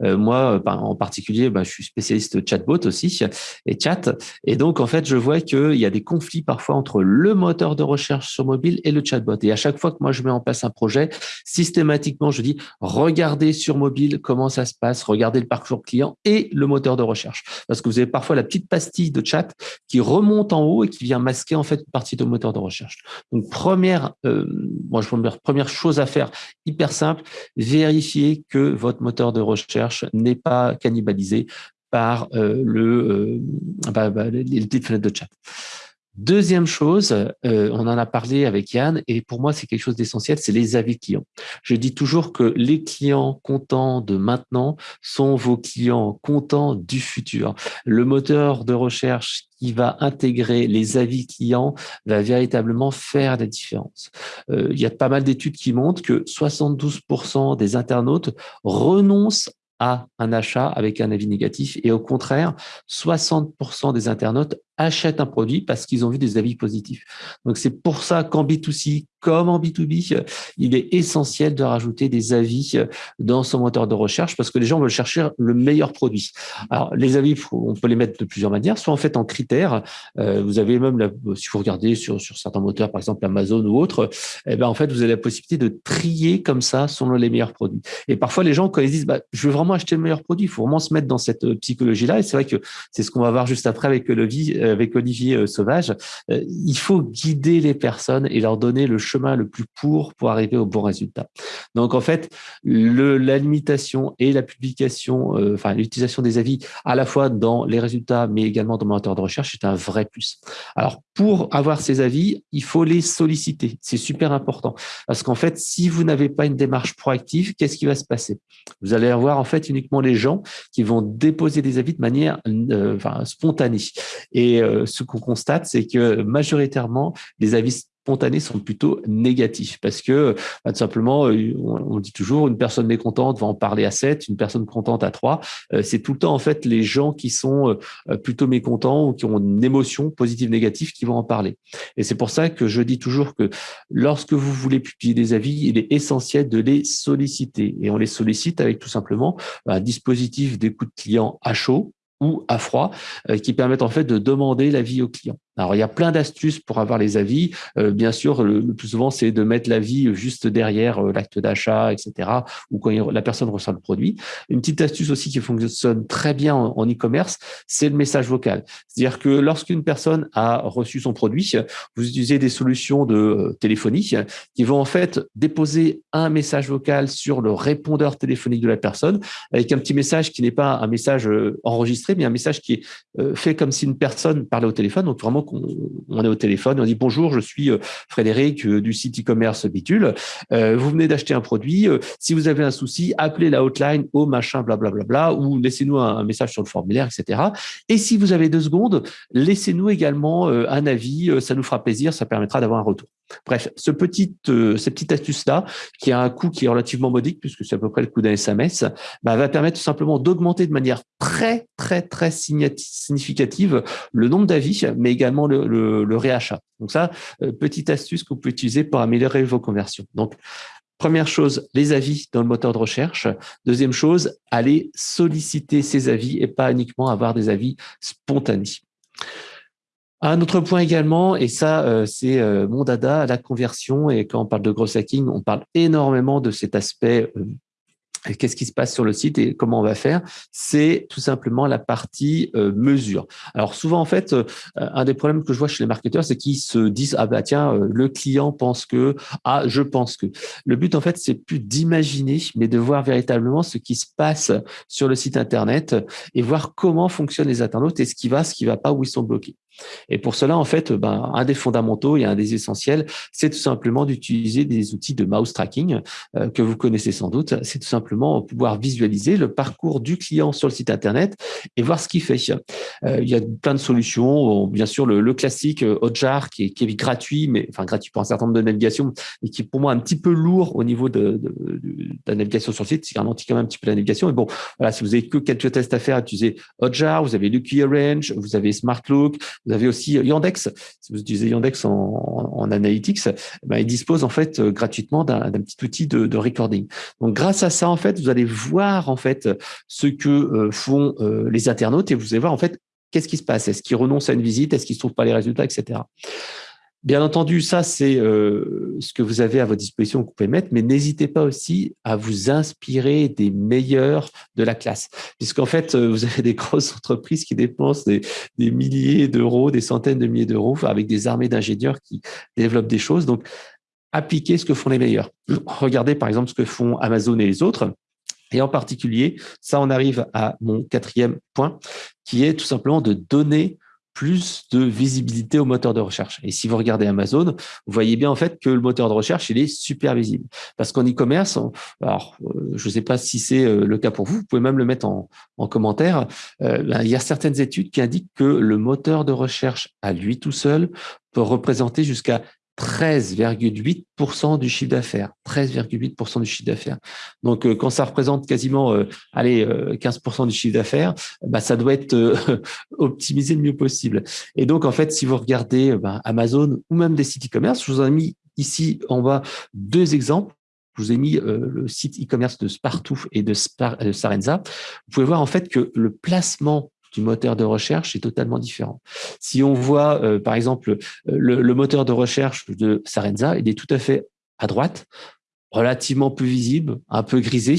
Euh, moi, en particulier, bah, je suis spécialiste chatbot aussi et chat. Et donc, en fait, je vois qu'il y a des conflits parfois entre le moteur de recherche sur mobile et le chatbot. Et à chaque fois que moi, je mets en place un projet, systématiquement, je dis, regardez sur mobile comment ça se passe, regardez le parcours client et le moteur de recherche. Parce que vous avez parfois la petite pastille de chat qui remonte en haut et qui vient masquer en fait une partie de moteur de recherche. Donc, première première, euh, première chose à faire, hyper simple, vérifier que votre moteur de recherche n'est pas cannibalisé par euh, le, euh, bah, bah, les petites fenêtres de chat. Deuxième chose, euh, on en a parlé avec Yann, et pour moi, c'est quelque chose d'essentiel, c'est les avis clients. Je dis toujours que les clients contents de maintenant sont vos clients contents du futur. Le moteur de recherche qui va intégrer les avis clients va véritablement faire la différence. Euh, il y a pas mal d'études qui montrent que 72% des internautes renoncent à un achat avec un avis négatif et au contraire, 60% des internautes achètent un produit parce qu'ils ont vu des avis positifs. Donc c'est pour ça qu'en B2C comme en B2B, il est essentiel de rajouter des avis dans son moteur de recherche parce que les gens veulent chercher le meilleur produit. Alors les avis, on peut les mettre de plusieurs manières, soit en fait en critères. Euh, vous avez même, si vous regardez sur, sur certains moteurs, par exemple Amazon ou autres, eh ben en fait vous avez la possibilité de trier comme ça selon les meilleurs produits. Et parfois les gens quand ils disent, bah, je veux vraiment acheter le meilleur produit, il faut vraiment se mettre dans cette psychologie-là. Et c'est vrai que c'est ce qu'on va voir juste après avec Olivier, avec Olivier euh, Sauvage. Euh, il faut guider les personnes et leur donner le chemin le plus court pour arriver au bon résultat. Donc en fait, le, la limitation et la publication, euh, enfin l'utilisation des avis à la fois dans les résultats, mais également dans le moteur de recherche, c'est un vrai plus. Alors pour avoir ces avis, il faut les solliciter. C'est super important parce qu'en fait, si vous n'avez pas une démarche proactive, qu'est-ce qui va se passer? Vous allez avoir en fait uniquement les gens qui vont déposer des avis de manière enfin, spontanée. Et ce qu'on constate, c'est que majoritairement, les avis spontanés sont plutôt négatifs parce que bah, tout simplement, on, dit toujours une personne mécontente va en parler à 7, une personne contente à 3. c'est tout le temps en fait les gens qui sont plutôt mécontents ou qui ont une émotion positive négative qui vont en parler. Et c'est pour ça que je dis toujours que lorsque vous voulez publier des avis, il est essentiel de les solliciter et on les sollicite avec tout simplement un dispositif d'écoute client à chaud ou à froid, euh, qui permettent en fait de demander l'avis au client. Alors, il y a plein d'astuces pour avoir les avis. Euh, bien sûr, le, plus souvent, c'est de mettre l'avis juste derrière euh, l'acte d'achat, etc., ou quand la personne reçoit le produit. Une petite astuce aussi qui fonctionne très bien en e-commerce, c'est le message vocal. C'est-à-dire que lorsqu'une personne a reçu son produit, vous utilisez des solutions de euh, téléphonie qui vont en fait déposer un message vocal sur le répondeur téléphonique de la personne avec un petit message qui n'est pas un message enregistré, mais un message qui est fait comme si une personne parlait au téléphone. Donc, vraiment on, est au téléphone, on dit bonjour, je suis euh, Frédéric euh, du site e-commerce Bitule. Euh, vous venez d'acheter un produit. si vous avez un souci, appelez la hotline au machin, blablabla, bla, ou laissez-nous un, message sur le formulaire, etc. Et si vous avez deux secondes, laissez-nous également un avis. Ça nous fera plaisir, ça permettra d'avoir un retour. Bref, ce petit, cette petite astuce-là, qui a un coût qui est relativement modique, puisque c'est à peu près le coût d'un SMS, bah, va permettre tout simplement d'augmenter de manière très, très, très significative le nombre d'avis, mais également le, réachat. Donc ça, euh, petite astuce que vous pouvez utiliser pour améliorer vos conversions. Donc, Première chose, les avis dans le moteur de recherche. Deuxième chose, aller solliciter ces avis et pas uniquement avoir des avis spontanés. Un autre point également, et ça, euh, c'est euh, mon dada, la conversion. Et quand on parle de gros hacking, on parle énormément de cet aspect qu'est-ce qui se passe sur le site et comment on va faire, c'est tout simplement la partie euh, mesure. Alors souvent en fait, euh, un des problèmes que je vois chez les marketeurs, c'est qu'ils se disent ah bah tiens euh, le client pense que ah je pense que. Le but en fait c'est plus d'imaginer, mais de voir véritablement ce qui se passe sur le site internet et voir comment fonctionnent les internautes et ce qui va, ce qui va pas, où ils sont bloqués. Et pour cela, en fait, ben, un des fondamentaux et un des essentiels, c'est tout simplement d'utiliser des outils de mouse tracking euh, que vous connaissez sans doute. C'est tout simplement pouvoir visualiser le parcours du client sur le site Internet et voir ce qu'il fait. Euh, il y a plein de solutions. Bien sûr, le, classique euh, Hotjar qui est, gratuit, mais enfin gratuit pour un certain nombre de navigations, mais qui est pour moi un petit peu lourd au niveau de, la navigation sur le site. C'est ralentit quand même un petit peu la navigation. Et bon, voilà, si vous avez que quelques tests à faire, utilisez Hotjar, vous avez Lucky Range, vous avez SmartLook, vous avez aussi Yandex. Si vous utilisez Yandex en, analytics, ben, il dispose en fait euh, gratuitement d'un petit outil de, recording. Donc, grâce à ça, en fait, vous allez voir en fait ce que euh, font euh, les internautes et vous allez voir en fait qu'est-ce qui se passe? Est-ce qu'ils renoncent à une visite? Est-ce qu'ils ne trouvent pas les résultats, etc. Bien entendu, ça, c'est euh, ce que vous avez à votre disposition vous pouvez mettre, mais n'hésitez pas aussi à vous inspirer des meilleurs de la classe. Puisqu'en fait, euh, vous avez des grosses entreprises qui dépensent des, milliers d'euros, des centaines de milliers d'euros, avec des armées d'ingénieurs qui développent des choses. Donc, appliquez ce que font les meilleurs. Regardez, par exemple, ce que font Amazon et les autres. Et en particulier, ça, on arrive à mon quatrième point, qui est tout simplement de donner plus de visibilité au moteur de recherche. Et si vous regardez Amazon, vous voyez bien en fait que le moteur de recherche, il est super visible. Parce qu'en e-commerce, alors euh, je ne sais pas si c'est euh, le cas pour vous, vous pouvez même le mettre en, commentaire, euh, ben, il y a certaines études qui indiquent que le moteur de recherche à lui tout seul peut représenter jusqu'à 13,8% du chiffre d'affaires. 13,8% du chiffre d'affaires. Donc, euh, quand ça représente quasiment euh, allez, 15% euh, du chiffre d'affaires, bah, ça doit être optimisé le mieux possible. Et donc, en fait, si vous regardez bah, Amazon ou même des sites e-commerce, je vous ai mis ici en bas deux exemples. Je vous ai mis le site e-commerce de Spartooth et de Sarenza. Vous pouvez voir en fait que le placement du moteur de recherche est totalement différent. Si on voit, euh, par exemple, le, le, moteur de recherche de Sarenza, il est tout à fait à droite relativement peu visible, un peu grisé.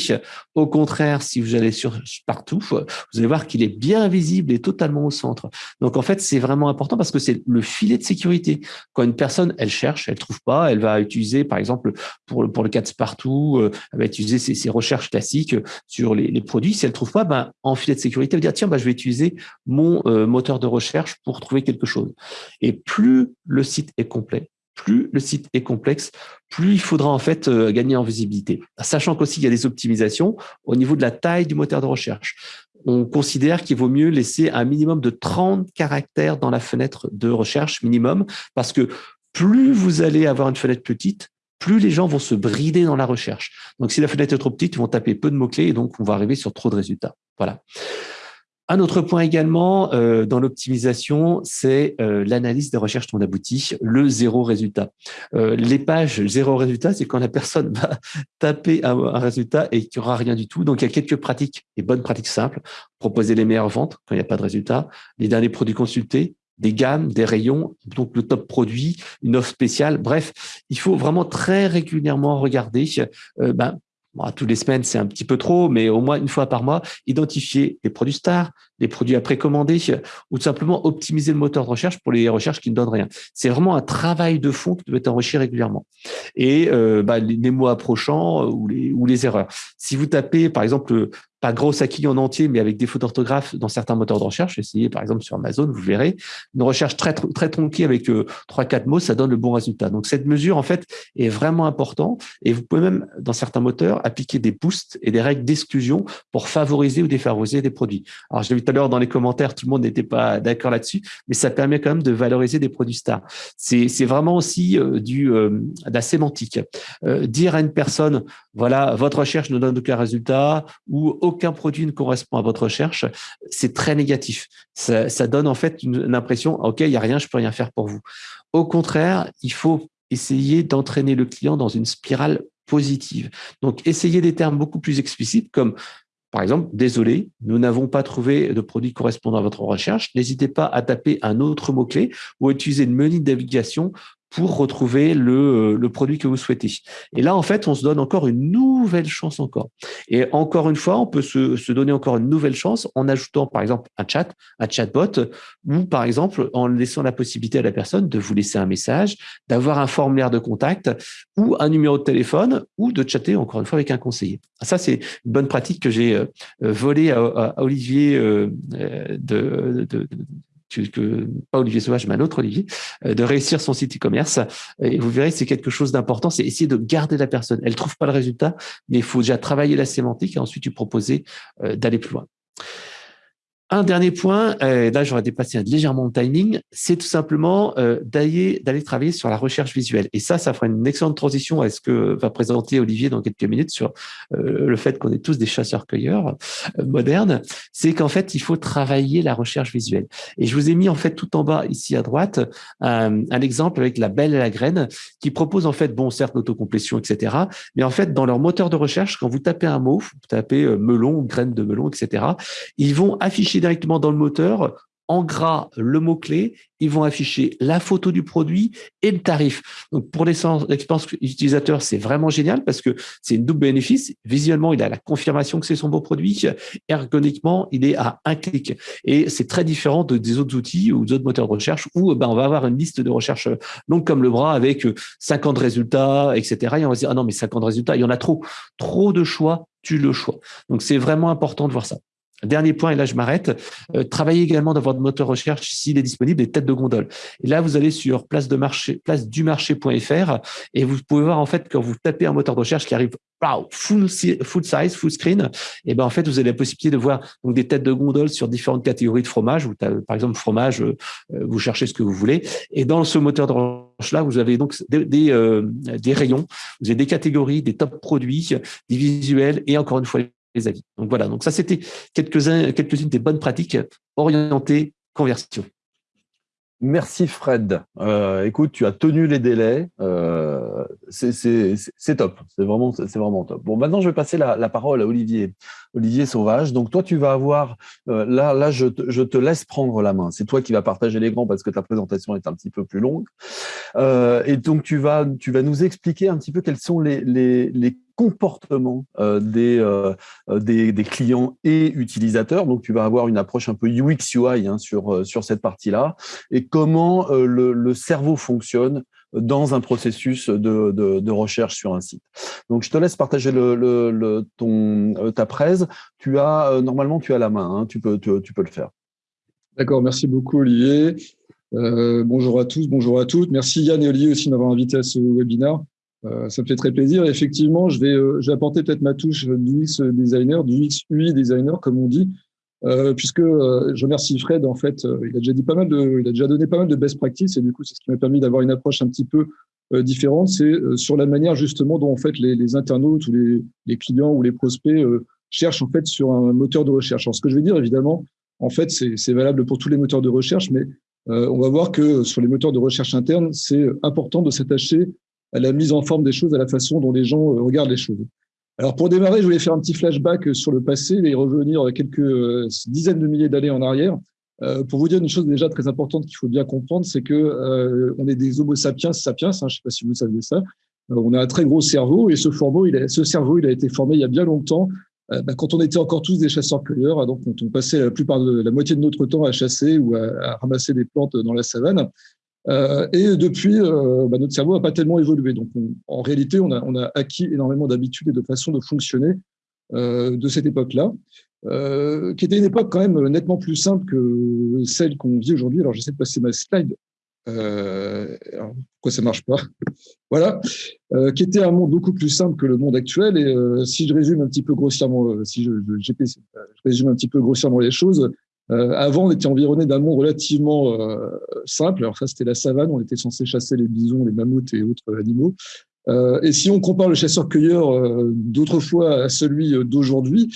Au contraire, si vous allez sur partout, vous allez voir qu'il est bien visible et totalement au centre. Donc en fait, c'est vraiment important parce que c'est le filet de sécurité. Quand une personne, elle cherche, elle trouve pas, elle va utiliser, par exemple, pour, pour le cas de partout, euh, elle va utiliser ses, recherches classiques sur les, produits. Si elle trouve pas, ben, en filet de sécurité, elle va dire tiens, ben, je vais utiliser mon euh, moteur de recherche pour trouver quelque chose. Et plus le site est complet, plus le site est complexe, plus il faudra en fait euh, gagner en visibilité. Sachant qu'aussi il y a des optimisations au niveau de la taille du moteur de recherche. On considère qu'il vaut mieux laisser un minimum de 30 caractères dans la fenêtre de recherche minimum parce que plus vous allez avoir une fenêtre petite, plus les gens vont se brider dans la recherche. Donc, si la fenêtre est trop petite, ils vont taper peu de mots-clés et donc on va arriver sur trop de résultats. Voilà. Un autre point également euh, dans l'optimisation, c'est euh, l'analyse des recherches non abouties, le zéro résultat. Euh, les pages zéro résultat, c'est quand la personne va taper un, un résultat et qu'il n'y aura rien du tout. Donc, il y a quelques pratiques, et bonnes pratiques simples. Proposer les meilleures ventes quand il n'y a pas de résultat, les derniers produits consultés, des gammes, des rayons, donc le top produit, une offre spéciale. Bref, il faut vraiment très régulièrement regarder euh, ben, Bon, toutes les semaines, c'est un petit peu trop, mais au moins une fois par mois, identifier les produits stars, les produits à précommander ou tout simplement optimiser le moteur de recherche pour les recherches qui ne donnent rien. C'est vraiment un travail de fond qui doit être enrichi régulièrement. Et euh, bah, les, mots approchants ou les, ou les erreurs. Si vous tapez, par exemple, pas gros acquis en entier, mais avec des fautes d'orthographe dans certains moteurs de recherche. Essayez par exemple sur Amazon, vous verrez une recherche très très tronquée avec euh, trois quatre mots, ça donne le bon résultat. Donc cette mesure en fait est vraiment importante et vous pouvez même dans certains moteurs appliquer des boosts et des règles d'exclusion pour favoriser ou défavoriser des produits. Alors je vu tout dans les commentaires, tout le monde n'était pas d'accord là-dessus, mais ça permet quand même de valoriser des produits stars. C'est vraiment aussi euh, du euh, de la sémantique. dire à une personne voilà votre recherche ne donne aucun résultat ou aucun produit ne correspond à votre recherche, c'est très négatif. Ça, donne en fait une, impression, OK, il n'y a rien, je peux rien faire pour vous. Au contraire, il faut essayer d'entraîner le client dans une spirale positive. Donc, essayez des termes beaucoup plus explicites comme par exemple, désolé, nous n'avons pas trouvé de produit correspondant à votre recherche. N'hésitez pas à taper un autre mot-clé ou à utiliser une menu de navigation pour retrouver le, euh, le, produit que vous souhaitez. Et là, en fait, on se donne encore une nouvelle chance encore. Et encore une fois, on peut se, se donner encore une nouvelle chance en ajoutant, par exemple, un chat, un chatbot, ou par exemple, en laissant la possibilité à la personne de vous laisser un message, d'avoir un formulaire de contact ou un numéro de téléphone ou de chatter, encore une fois, avec un conseiller. Ça, c'est une bonne pratique que j'ai euh, volée à, à Olivier euh, de, de que, pas Olivier Sauvage, mais un autre Olivier, euh, de réussir son site e-commerce. Et vous verrez, c'est quelque chose d'important, c'est essayer de garder la personne. Elle trouve pas le résultat, mais il faut déjà travailler la sémantique et ensuite lui proposer euh, d'aller plus loin. Un dernier point, euh, là j'aurais dépassé légèrement le timing, c'est tout simplement euh, d'aller travailler sur la recherche visuelle. Et ça, ça fera une excellente transition à ce que va présenter Olivier dans quelques minutes sur euh, le fait qu'on est tous des chasseurs-cueilleurs modernes. C'est qu'en fait, il faut travailler la recherche visuelle. Et je vous ai mis en fait tout en bas ici à droite un, un exemple avec la belle et la graine qui propose en fait, bon, certes l'autocomplétion, etc. Mais en fait, dans leur moteur de recherche, quand vous tapez un mot, vous tapez melon, graine de melon, etc., ils vont afficher directement dans le moteur en gras le mot-clé, ils vont afficher la photo du produit et le tarif. Donc pour l'expérience utilisateur, c'est vraiment génial parce que c'est une double bénéfice. Visuellement, il a la confirmation que c'est son beau produit. Ergonomiquement, il est à un clic. Et c'est très différent de, des autres outils ou d'autres moteurs de recherche où ben, on va avoir une liste de recherche longue comme le bras avec 50 résultats, etc. Et on va se dire, ah non, mais 50 résultats, il y en a trop. Trop de choix, tu le choix. Donc c'est vraiment important de voir ça. Dernier point, et là je m'arrête, euh, travaillez également dans votre moteur recherche s'il est disponible des têtes de gondole. Et là, vous allez sur place, de marché, place du marché.fr et vous pouvez voir en fait quand vous tapez un moteur de recherche qui arrive wow, full, full size, full screen, et ben en fait vous avez la possibilité de voir donc des têtes de gondole sur différentes catégories de fromage. Vous par exemple fromage, euh, vous cherchez ce que vous voulez. Et dans ce moteur de recherche là, vous avez donc euh, des rayons, vous avez des catégories, des top produits, des visuels et encore une fois avis. Donc voilà, donc ça c'était quelques-unes quelques des bonnes pratiques orientées conversion. Merci Fred. Euh, écoute, tu as tenu les délais. Euh, c'est top. C'est vraiment, vraiment top. Bon, maintenant je vais passer la, parole à Olivier, Olivier Sauvage. Donc toi, tu vas avoir euh, là, là, je te, laisse prendre la main. C'est toi qui vas partager grands parce que ta présentation est un petit peu plus longue. et donc tu vas, tu vas nous expliquer un petit peu quels sont les comportement euh, des, euh, euh, des, des, clients et utilisateurs. Donc, tu vas avoir une approche un peu UX UI hein, sur, sur cette partie-là et comment le, cerveau fonctionne dans un processus de, de, recherche sur un site. Donc, je te laisse partager le, le, ton, ta presse. Tu as normalement tu as la main, hein, tu, peux, tu, peux le faire. D'accord, merci beaucoup Olivier. Bonjour à tous, bonjour à toutes. Merci Yann et Olivier aussi de m'avoir invité à ce webinaire. Euh, ça me fait très plaisir. Effectivement, je vais, euh, je vais apporter peut-être ma touche du UX designer, du UX UI designer, comme on dit. puisque je remercie Fred. En fait, il a déjà dit pas mal de, il a déjà donné pas mal de best practices et du coup, c'est ce qui m'a permis d'avoir une approche un petit peu différente. C'est sur la manière justement dont en fait les, internautes ou les, clients ou les prospects cherchent en fait sur un moteur de recherche. Alors, ce que je veux dire, évidemment, en fait, c'est valable pour tous les moteurs de recherche, mais euh, on va voir que sur les moteurs de recherche internes, c'est important de s'attacher à la mise en forme des choses, à la façon dont les gens euh, regardent les choses. Alors pour démarrer, je voulais faire un petit flashback sur le passé et revenir quelques euh, dizaines de milliers d'années en arrière. pour vous dire une chose déjà très importante qu'il faut bien comprendre, c'est que on est des Homo sapiens sapiens. Hein, je ne sais pas si vous saviez ça. on a un très gros cerveau et ce, cerveau, il a été formé il y a bien longtemps euh, bah, quand on était encore tous des chasseurs-cueilleurs, donc quand on passait la plupart de la moitié de notre temps à chasser ou à, ramasser des plantes dans la savane. Euh, et depuis, euh, bah, notre cerveau n'a pas tellement évolué. Donc, en réalité, on a, acquis énormément d'habitudes et de façon de fonctionner de cette époque-là, qui était une époque quand même nettement plus simple que celle qu'on vit aujourd'hui. Alors, j'essaie de passer ma slide euh, pourquoi ça marche pas? Voilà, euh, qui était un monde beaucoup plus simple que le monde actuel. Et euh, si je résume un petit peu grossièrement, euh, si je, résume un petit peu grossièrement les choses, avant on était environné d'un monde relativement simple. Alors ça c'était la savane, on était censé chasser les bisons, les mammouths et autres animaux. et si on compare le chasseur-cueilleur d'autrefois à celui d'aujourd'hui,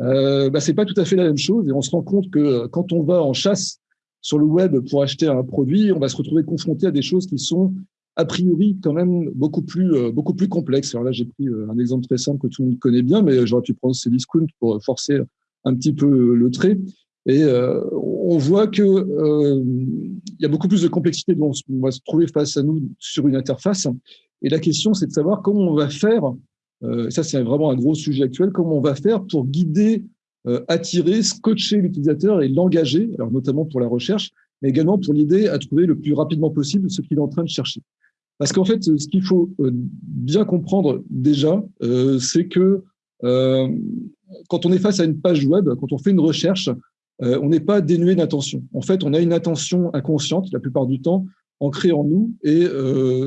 euh, bah, c'est pas tout à fait la même chose. Et on se rend compte que quand on va en chasse sur le web pour acheter un produit, on va se retrouver confronté à des choses qui sont a priori quand même beaucoup plus euh, beaucoup plus complexes. Alors là, j'ai pris euh, un exemple très simple que tout le monde connaît bien, mais j'aurais pu prendre Cdiscount pour forcer un petit peu le trait. Et euh, on voit que il y a beaucoup plus de complexité dont on va se trouver face à nous sur une interface. Et la question, c'est de savoir comment on va faire. ça, c'est vraiment un gros sujet actuel. Comment on va faire pour guider euh, attirer, scotcher l'utilisateur et l'engager, alors notamment pour la recherche, mais également pour l'idée à trouver le plus rapidement possible ce qu'il est en train de chercher. Parce qu'en fait, ce qu'il faut euh, bien comprendre déjà, euh, c'est que quand on est face à une page web, quand on fait une recherche, on n'est pas dénué d'intention. En fait, on a une intention inconsciente la plupart du temps ancrée en nous, et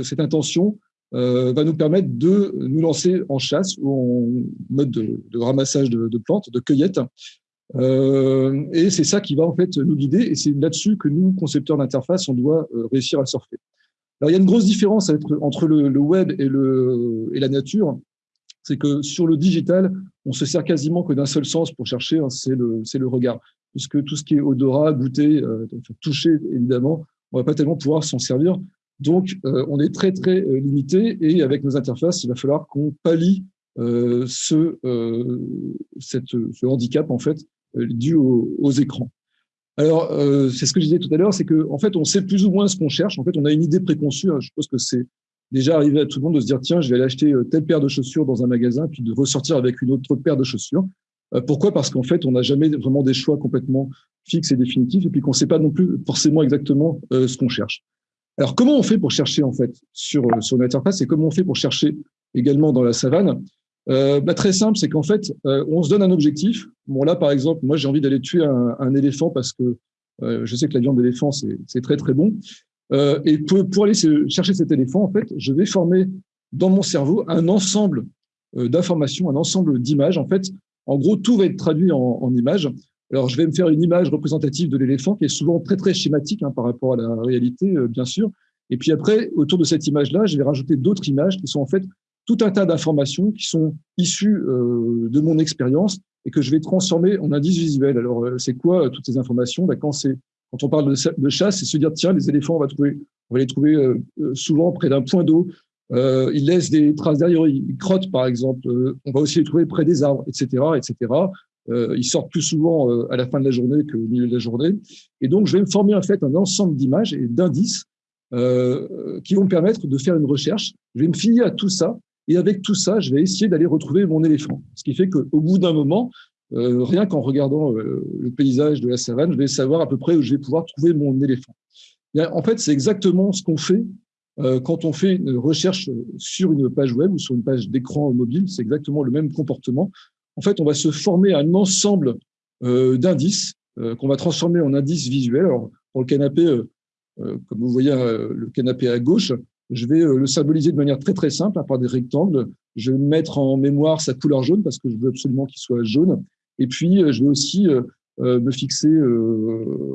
cette intention, euh, va nous permettre de nous lancer en chasse ou en mode de, ramassage de, plantes, de cueillette. Euh, et c'est ça qui va en fait nous guider, et c'est là-dessus que nous, concepteurs d'interface, on doit euh, réussir à surfer. Alors il y a une grosse différence entre le, web et la nature, c'est que sur le digital, on se sert quasiment que d'un seul sens pour chercher, hein, c'est le, le regard. Puisque tout ce qui est odorat, goûter, toucher, évidemment, on va pas tellement pouvoir s'en servir. Donc, euh, on est très, très euh, limité et avec nos interfaces, il va falloir qu'on pallie euh, ce, cette, ce handicap, en fait, dû aux, écrans. Alors, c'est ce que je disais tout à l'heure, c'est qu'en en fait, on sait plus ou moins ce qu'on cherche. En fait, on a une idée préconçue. Hein. Je pense que c'est déjà arrivé à tout le monde de se dire, tiens, je vais aller acheter telle paire de chaussures dans un magasin, puis de ressortir avec une autre paire de chaussures. Pourquoi? Parce qu'en fait, on n'a jamais vraiment des choix complètement fixes et définitifs, et puis qu'on ne sait pas non plus forcément exactement ce qu'on cherche. Alors, comment on fait pour chercher en fait sur, euh, sur une interface et comment on fait pour chercher également dans la savane? Euh, bah, Très simple, c'est qu'en fait, euh, on se donne un objectif. Bon, là, par exemple, moi, j'ai envie d'aller tuer un, éléphant parce que euh, je sais que la viande d'éléphant, c'est très, très bon. Euh, et pour, aller chercher cet éléphant, en fait, je vais former dans mon cerveau un ensemble euh, d'informations, un ensemble d'images. En fait, en gros, tout va être traduit en, images. Alors, je vais me faire une image représentative de l'éléphant qui est souvent très, très schématique hein, par rapport à la réalité, euh, bien sûr. Et puis après, autour de cette image-là, je vais rajouter d'autres images qui sont en fait tout un tas d'informations qui sont issues de mon expérience et que je vais transformer en indices visuels. Alors, c'est quoi toutes ces informations? Ben, quand, quand on parle de, chasse, c'est se dire, tiens, les éléphants, on va, trouver, on va les trouver souvent près d'un point d'eau. ils laissent des traces derrière, ils crottent, par exemple. on va aussi les trouver près des arbres, etc., etc. Euh, ils sortent plus souvent euh, à la fin de la journée qu'au milieu de la journée. Et donc, je vais me former en fait un ensemble d'images et d'indices euh, qui vont me permettre de faire une recherche. Je vais me fier à tout ça. Et avec tout ça, je vais essayer d'aller retrouver mon éléphant. Ce qui fait qu'au bout d'un moment, euh, rien qu'en regardant euh, le paysage de la savane, je vais savoir à peu près où je vais pouvoir trouver mon éléphant. en fait, c'est exactement ce qu'on fait euh, quand on fait une recherche sur une page web ou sur une page d'écran mobile. C'est exactement le même comportement en fait, on va se former un ensemble d'indices qu'on va transformer en indices visuels. Pour le canapé, comme vous voyez le canapé à gauche, je vais le symboliser de manière très très simple, hein, par des rectangles. Je vais mettre en mémoire sa couleur jaune parce que je veux absolument qu'il soit jaune. Et puis, je vais aussi me fixer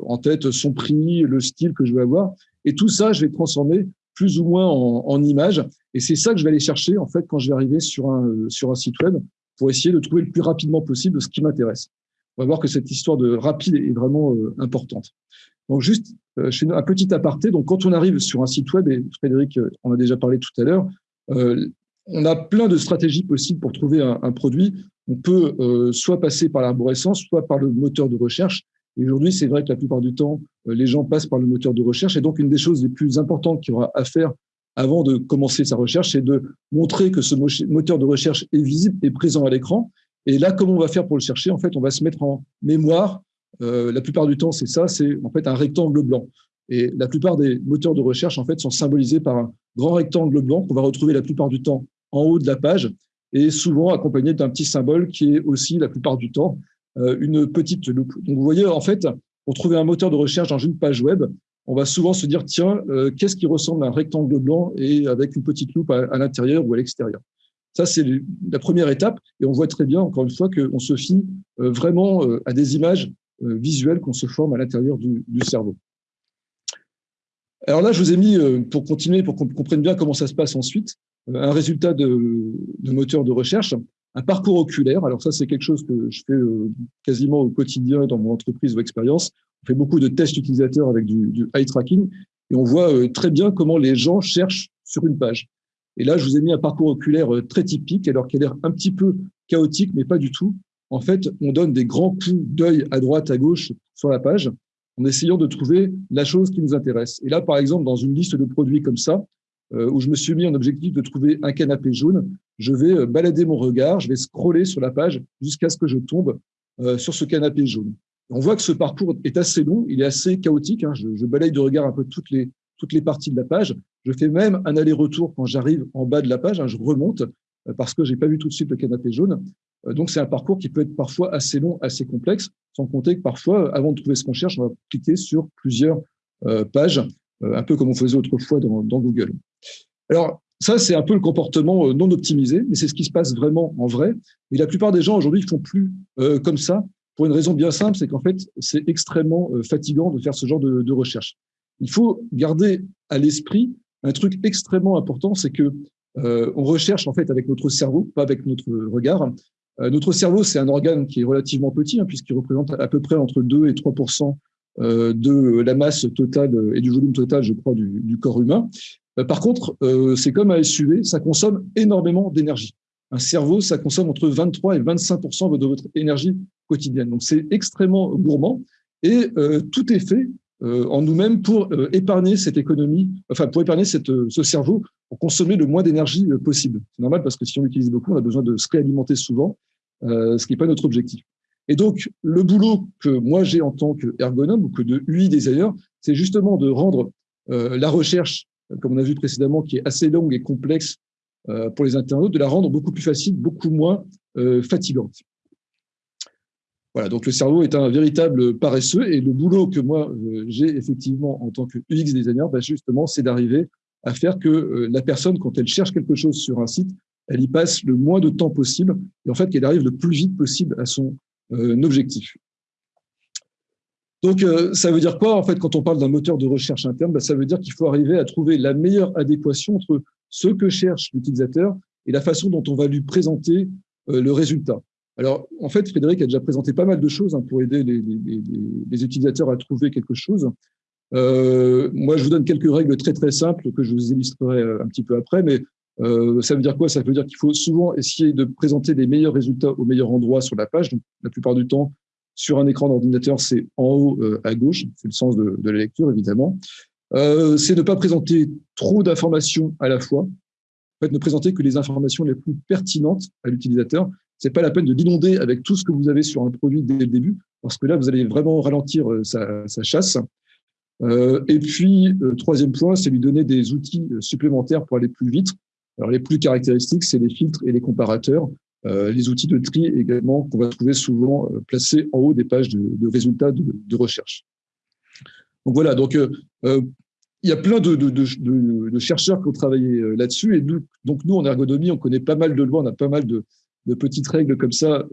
en tête son prix, le style que je veux avoir. Et tout ça, je vais transformer plus ou moins en, en images. Et c'est ça que je vais aller chercher en fait quand je vais arriver sur un, sur un site web pour essayer de trouver le plus rapidement possible ce qui m'intéresse. On va voir que cette histoire de rapide est vraiment importante. Donc juste, un petit aparté. Donc quand on arrive sur un site web, et Frédéric en a déjà parlé tout à l'heure, on a plein de stratégies possibles pour trouver un, produit. On peut euh, soit passer par l'arborescence, soit par le moteur de recherche. Et aujourd'hui, c'est vrai que la plupart du temps, euh, les gens passent par le moteur de recherche. Et donc, une des choses les plus importantes qu'il y aura à faire avant de commencer sa recherche, c'est de montrer que ce moteur de recherche est visible et présent à l'écran. Et là, comment on va faire pour le chercher? En fait, on va se mettre en mémoire. Euh, la plupart du temps, c'est ça, c'est en fait un rectangle blanc. Et la plupart des moteurs de recherche, en fait, sont symbolisés par un grand rectangle blanc qu'on va retrouver la plupart du temps en haut de la page et souvent accompagné d'un petit symbole qui est aussi, la plupart du temps, euh, une petite loupe. Donc, vous voyez, en fait, pour trouver un moteur de recherche dans une page web, on va souvent se dire, tiens, euh, qu'est-ce qui ressemble à un rectangle blanc et avec une petite loupe à, l'intérieur ou à l'extérieur? Ça, c'est la première étape. Et on voit très bien, encore une fois, qu'on se fie euh, vraiment à des images visuelles qu'on se forme à l'intérieur du, cerveau. Alors là, je vous ai mis, pour continuer, pour qu'on comprenne bien comment ça se passe ensuite, un résultat de, moteur de recherche, un parcours oculaire. Alors ça, c'est quelque chose que je fais euh, quasiment au quotidien dans mon entreprise ou expérience. On fait beaucoup de tests utilisateurs avec du, du eye tracking et on voit euh, très bien comment les gens cherchent sur une page. Et là, je vous ai mis un parcours oculaire très typique, alors qu'il a l'air un petit peu chaotique, mais pas du tout. En fait, on donne des grands coups d'œil à droite, à gauche sur la page, en essayant de trouver la chose qui nous intéresse. Et là, par exemple, dans une liste de produits comme ça, euh, où je me suis mis en objectif de trouver un canapé jaune, je vais euh, balader mon regard, je vais scroller sur la page jusqu'à ce que je tombe euh, sur ce canapé jaune. On voit que ce parcours est assez long, il est assez chaotique. Hein. Je, je, balaye de regard un peu toutes les, toutes les parties de la page. Je fais même un aller-retour quand j'arrive en bas de la page. Hein. Je remonte parce que j'ai pas vu tout de suite le canapé jaune. Donc, c'est un parcours qui peut être parfois assez long, assez complexe, sans compter que parfois, avant de trouver ce qu'on cherche, on va cliquer sur plusieurs pages, un peu comme on faisait autrefois dans, dans Google. Alors, ça, c'est un peu le comportement euh, non optimisé, mais c'est ce qui se passe vraiment en vrai. Et la plupart des gens aujourd'hui ne font plus euh, comme ça pour une raison bien simple, c'est qu'en fait, c'est extrêmement euh, fatigant de faire ce genre de, recherche. Il faut garder à l'esprit un truc extrêmement important, c'est que on recherche en fait avec notre cerveau, pas avec notre regard. notre cerveau, c'est un organe qui est relativement petit, hein, puisqu'il représente à peu près entre 2 et 3% de la masse totale et du volume total, je crois, du, du corps humain. Euh, par contre, euh, c'est comme un SUV, ça consomme énormément d'énergie. Un cerveau, ça consomme entre 23 et 25 de votre énergie quotidienne. Donc, c'est extrêmement gourmand et euh, tout est fait en nous-mêmes pour épargner cette économie, enfin pour épargner ce cerveau, pour consommer le moins d'énergie possible. C'est normal parce que si on l'utilise beaucoup, on a besoin de se réalimenter souvent, ce qui n'est pas notre objectif. Et donc, le boulot que moi j'ai en tant qu'ergonome ou que de UI designer, c'est justement de rendre la recherche comme on a vu précédemment, qui est assez longue et complexe euh, pour les internautes, de la rendre beaucoup plus facile, beaucoup moins euh, fatigante. Voilà, donc le cerveau est un véritable paresseux et le boulot que moi euh, j'ai effectivement en tant que UX designer, bah, justement, c'est d'arriver à faire que la personne, quand elle cherche quelque chose sur un site, elle y passe le moins de temps possible et en fait qu'elle arrive le plus vite possible à son objectif. Donc, euh, ça veut dire quoi, en fait, quand on parle d'un moteur de recherche interne bah, Ça veut dire qu'il faut arriver à trouver la meilleure adéquation entre ce que cherche l'utilisateur et la façon dont on va lui présenter euh, le résultat. Alors, en fait, Frédéric a déjà présenté pas mal de choses hein, pour aider les, utilisateurs à trouver quelque chose. Euh, moi, je vous donne quelques règles très, très simples que je vous illustrerai un petit peu après, mais ça veut dire quoi? Ça veut dire qu'il faut souvent essayer de présenter les meilleurs résultats au meilleur endroit sur la page. Donc, la plupart du temps, sur un écran d'ordinateur, c'est en haut euh, à gauche, c'est le sens de, la lecture évidemment. Euh, c'est ne pas présenter trop d'informations à la fois. En ne présenter que les informations les plus pertinentes à l'utilisateur. C'est pas la peine de l'inonder avec tout ce que vous avez sur un produit dès le début, parce que là, vous allez vraiment ralentir euh, sa, chasse. et puis, troisième point, c'est lui donner des outils supplémentaires pour aller plus vite. Alors, les plus caractéristiques, c'est les filtres et les comparateurs. Euh, les outils de tri également qu'on va trouver souvent euh, placés en haut des pages de, résultats de, recherche. Donc voilà, donc euh, il y a plein de, chercheurs qui ont travaillé là-dessus et nous, donc nous en ergonomie, on connaît pas mal de lois, on a pas mal de, petites règles comme ça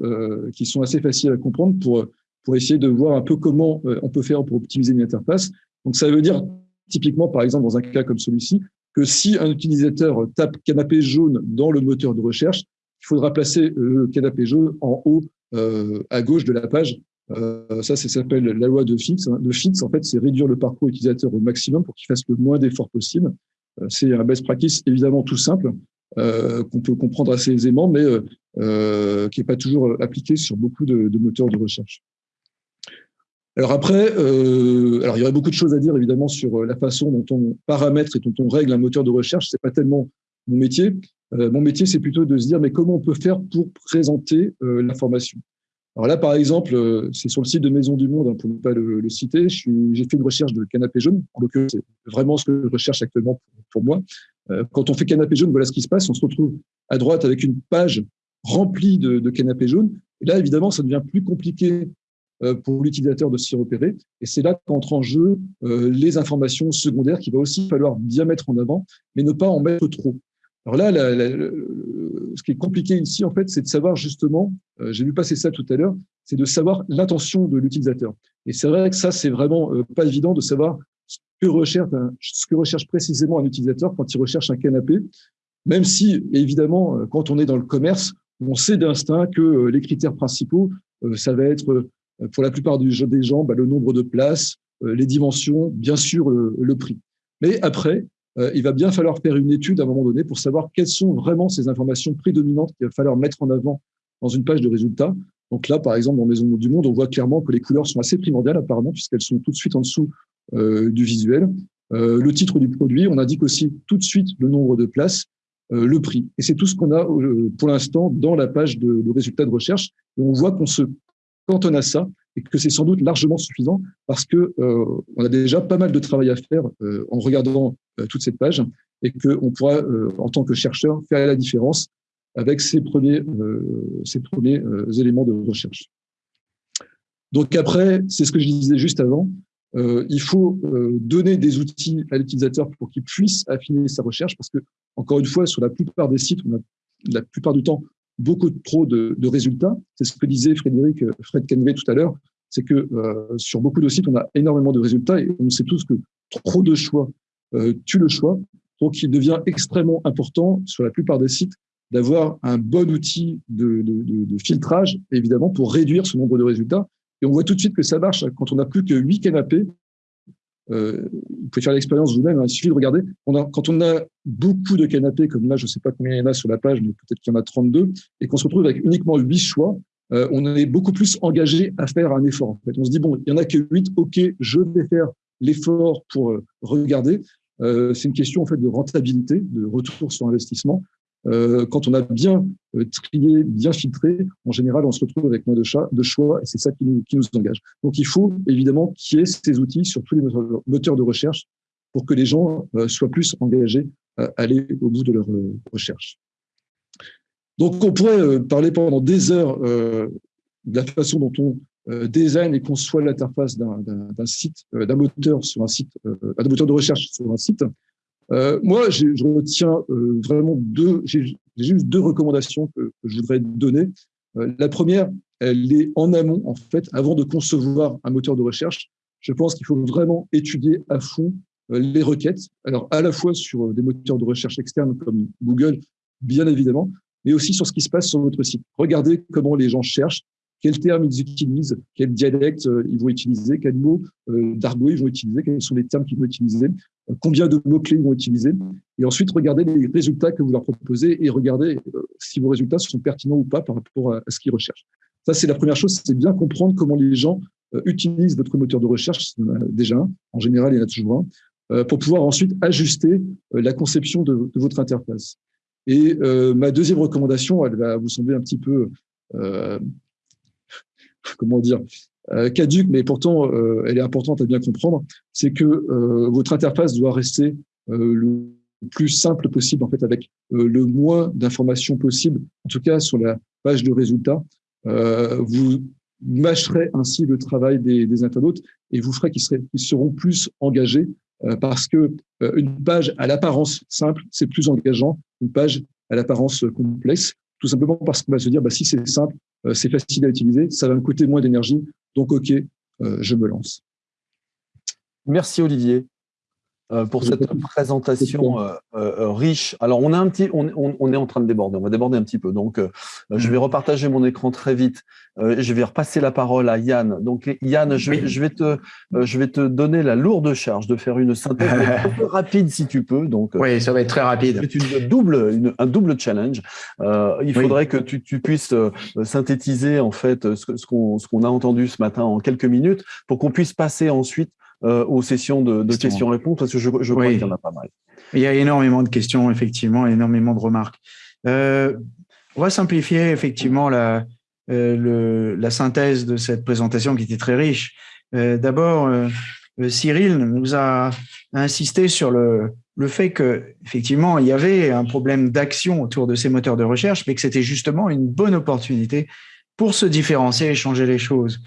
qui sont assez faciles à comprendre pour pour essayer de voir un peu comment on peut faire pour optimiser une interface. Donc, ça veut dire typiquement, par exemple, dans un cas comme celui-ci, que si un utilisateur tape canapé jaune dans le moteur de recherche, il faudra placer le canapé jaune en haut euh, à gauche de la page. Euh, ça, ça s'appelle la loi de. Hein. De Fix, en fait, c'est réduire le parcours utilisateur au maximum pour qu'il fasse le moins d'efforts possible. Euh, c'est un best practice évidemment tout simple, euh, qu'on peut comprendre assez aisément, mais euh, qui n'est pas toujours appliqué sur beaucoup de, de moteurs de recherche. Alors après, euh, alors il y aurait beaucoup de choses à dire évidemment sur la façon dont on paramètre et dont on règle un moteur de recherche. C'est pas tellement mon métier. Euh, mon métier, c'est plutôt de se dire mais comment on peut faire pour présenter euh, l'information. Alors là, par exemple, euh, c'est sur le site de Maison du Monde, hein, pour ne pas le, citer. J'ai fait une recherche de canapé jaune. En l'occurrence, c'est vraiment ce que je recherche actuellement pour, moi. Quand on fait canapé jaune, voilà ce qui se passe. On se retrouve à droite avec une page remplie de, de canapés jaunes. Là, évidemment, ça devient plus compliqué pour l'utilisateur de s'y repérer. Et c'est là qu'entrent en jeu les informations secondaires qu'il va aussi falloir bien mettre en avant, mais ne pas en mettre trop. Alors là, ce qui est compliqué ici, en fait, c'est de savoir justement, euh, j'ai vu passer ça tout à l'heure, c'est de savoir l'intention de l'utilisateur. Et c'est vrai que ça, c'est vraiment pas évident de savoir ce que recherche, précisément un utilisateur quand il recherche un canapé, même si, évidemment, quand on est dans le commerce, on sait d'instinct que les critères principaux, ça va être euh, pour la plupart des gens, bah, le nombre de places, euh, les dimensions, bien sûr le, prix. Mais après, euh, il va bien falloir faire une étude à un moment donné pour savoir quelles sont vraiment ces informations prédominantes qu'il va falloir mettre en avant dans une page de résultats. Donc là, par exemple, dans Maison du Monde, on voit clairement que les couleurs sont assez primordiales apparemment, puisqu'elles sont tout de suite en dessous euh, du visuel. Euh, le titre du produit, on indique aussi tout de suite le nombre de places, le prix. Et c'est tout ce qu'on a pour l'instant dans la page de, résultats de recherche. On voit qu'on se on a ça, et que c'est sans doute largement suffisant parce que euh, on a déjà pas mal de travail à faire euh, en regardant euh, toute cette page et qu'on pourra, euh, en tant que chercheur, faire la différence avec ces premiers, ces premiers éléments de recherche. Donc après, c'est ce que je disais juste avant, il faut donner des outils à l'utilisateur pour qu'il puisse affiner sa recherche parce que, encore une fois, sur la plupart des sites, on a la plupart du temps beaucoup trop de, résultats. C'est ce que disait Frédéric euh, Fred Canvé tout à l'heure, c'est que euh, sur beaucoup de sites, on a énormément de résultats et on sait tous que trop de choix euh, tue le choix. Donc, il devient extrêmement important sur la plupart des sites d'avoir un bon outil de, de, filtrage, évidemment, pour réduire ce nombre de résultats. Et on voit tout de suite que ça marche quand on n'a plus que 8 canapés euh, vous pouvez faire l'expérience vous-même, hein, il suffit de regarder. Quand on a beaucoup de canapés, comme là, je ne sais pas combien il y en a sur la page, mais peut-être qu'il y en a 32, et qu'on se retrouve avec uniquement 8 choix, euh, on est beaucoup plus engagé à faire un effort. En fait. On se dit, bon, il n'y en a que 8, ok, je vais faire l'effort pour euh, regarder. Euh, c'est une question en fait de rentabilité, de retour sur investissement. Euh, quand on a bien euh, trié, bien filtré, en général, on se retrouve avec moins de, choix et c'est ça qui nous, qui nous engage. Donc, il faut évidemment qu'il y ait ces outils sur tous les moteurs de recherche pour que les gens euh, soient plus engagés à aller au bout de leur recherche. Donc, on pourrait parler pendant des heures de la façon dont on design et conçoit l'interface d'un site, d'un moteur sur un site, d'un moteur de recherche sur un site. Euh, moi, je retiens euh, vraiment deux, j'ai juste deux recommandations que, je voudrais donner. Euh, la première, elle est en amont, en fait, avant de concevoir un moteur de recherche. Je pense qu'il faut vraiment étudier à fond les requêtes. Alors, à la fois sur des moteurs de recherche externes comme Google, bien évidemment, mais aussi sur ce qui se passe sur votre site. Regardez comment les gens cherchent, quels termes ils utilisent, quel dialecte euh, ils vont utiliser, quels mots euh, d'argot ils vont utiliser, quels sont les termes qu'ils vont utiliser, euh, combien de mots-clés ils vont utiliser. Et ensuite, regardez les résultats que vous leur proposez et regardez si vos résultats sont pertinents ou pas par rapport à, ce qu'ils recherchent. Ça, c'est la première chose, c'est bien comprendre comment les gens utilisent votre moteur de recherche, déjà un, en général, il y en a toujours un, pour pouvoir ensuite ajuster la conception de, votre interface. Et ma deuxième recommandation, elle va vous sembler un petit peu comment dire, euh, caduque, mais pourtant euh, elle est importante à bien comprendre, c'est que euh, votre interface doit rester le plus simple possible, en fait, avec le moins d'informations possible, en tout cas sur la page de résultats. vous mâcherez ainsi le travail des, internautes et vous ferez qu'ils seront plus engagés parce que une page à l'apparence simple, c'est plus engageant. Une page à l'apparence complexe, tout simplement parce qu'on va se dire, bah, si c'est simple, c'est facile à utiliser, ça va me coûter moins d'énergie, Donc, OK, je me lance. Merci Olivier. Euh, pour cette présentation euh, euh, riche. Alors, on, a un petit, on, on, est en train de déborder, on va déborder un petit peu. Donc, je vais repartager mon écran très vite. je vais repasser la parole à Yann. Donc, Yann, je, je, vais te, je vais te donner la lourde charge de faire une synthèse un peu rapide si tu peux. Donc, oui, ça va être très rapide. C'est une double, un double challenge. il faudrait que tu, tu, puisses synthétiser en fait ce, ce qu'on a entendu ce matin en quelques minutes pour qu'on puisse passer ensuite euh, aux sessions de, questions-réponses parce que je, je crois qu'il y en a pas mal. Il y a énormément de questions, effectivement, énormément de remarques. Euh, on va simplifier effectivement la, euh, le, la synthèse de cette présentation qui était très riche. D'abord, Cyril nous a insisté sur le, le fait que effectivement il y avait un problème d'action autour de ces moteurs de recherche, mais que c'était justement une bonne opportunité pour se différencier et changer les choses.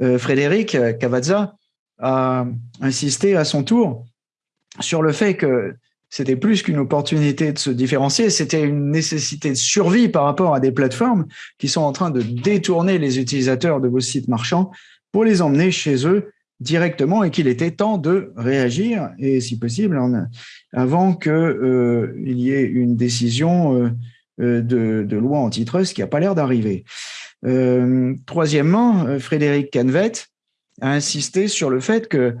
Frédéric Cavazza a insisté à son tour sur le fait que c'était plus qu'une opportunité de se différencier, c'était une nécessité de survie par rapport à des plateformes qui sont en train de détourner les utilisateurs de vos sites marchands pour les emmener chez eux directement et qu'il était temps de réagir et si possible avant qu'il euh, y ait une décision euh, euh, de, de, loi antitrust qui n'a pas l'air d'arriver. troisièmement, Frédéric Canvet a insisté sur le fait que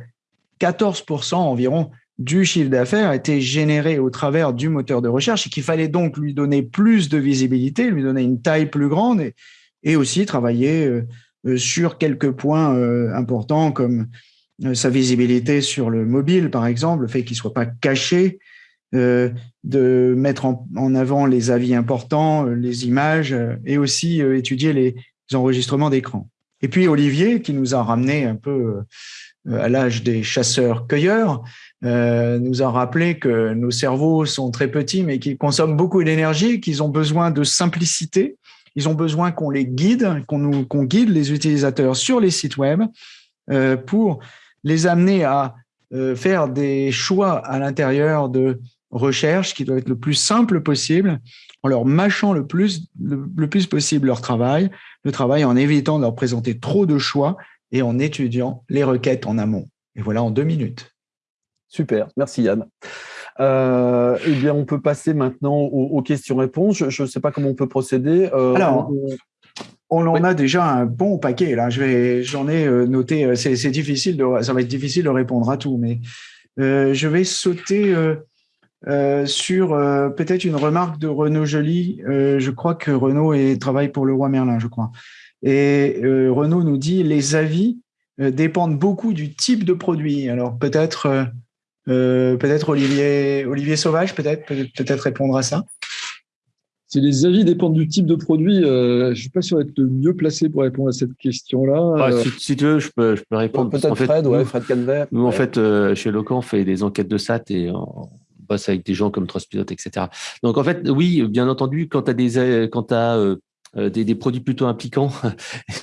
14% environ du chiffre d'affaires était généré au travers du moteur de recherche et qu'il fallait donc lui donner plus de visibilité, lui donner une taille plus grande et, aussi travailler euh, euh, sur quelques points euh, importants comme sa visibilité sur le mobile, par exemple, le fait qu'il ne soit pas caché, de mettre en, avant les avis importants, les images et aussi étudier les enregistrements d'écran. Et puis Olivier, qui nous a ramené un peu euh, à l'âge des chasseurs-cueilleurs, euh, nous a rappelé que nos cerveaux sont très petits, mais qu'ils consomment beaucoup d'énergie, qu'ils ont besoin de simplicité, ils ont besoin qu'on les guide, qu'on guide les utilisateurs sur les sites web euh, pour les amener à faire des choix à l'intérieur de recherche qui doivent être le plus simple possible, en leur mâchant le plus, le plus possible leur travail, le travail en évitant de leur présenter trop de choix et en étudiant les requêtes en amont. Et voilà en deux minutes. Super, merci Yann. Euh, eh bien, on peut passer maintenant aux, questions-réponses. Je ne sais pas comment on peut procéder. Euh, Alors, on, en a déjà un bon paquet. Là, je vais, j'en ai euh, noté. C'est difficile de, ça va être difficile de répondre à tout, mais je vais sauter sur peut-être une remarque de Renaud Joly. je crois que Renaud est, travaille pour le roi Merlin, je crois. Et euh, Renaud nous dit les avis euh, dépendent beaucoup du type de produit. Alors peut-être euh, peut-être Olivier Olivier Sauvage peut-être peut-être répondre à ça. Si les avis dépendent du type de produit, je ne suis pas sûr d'être le mieux placé pour répondre à cette question-là. Ah, si, tu veux, je peux, je peux répondre. Peut-être Fred, ouais, Fred Canver. Nous, en fait, chez Locan, on fait des enquêtes de SAT et on bosse avec des gens comme Trustpilot, etc. Donc, en fait, oui, bien entendu, quand tu as, des, quand as euh, des, des, produits plutôt impliquants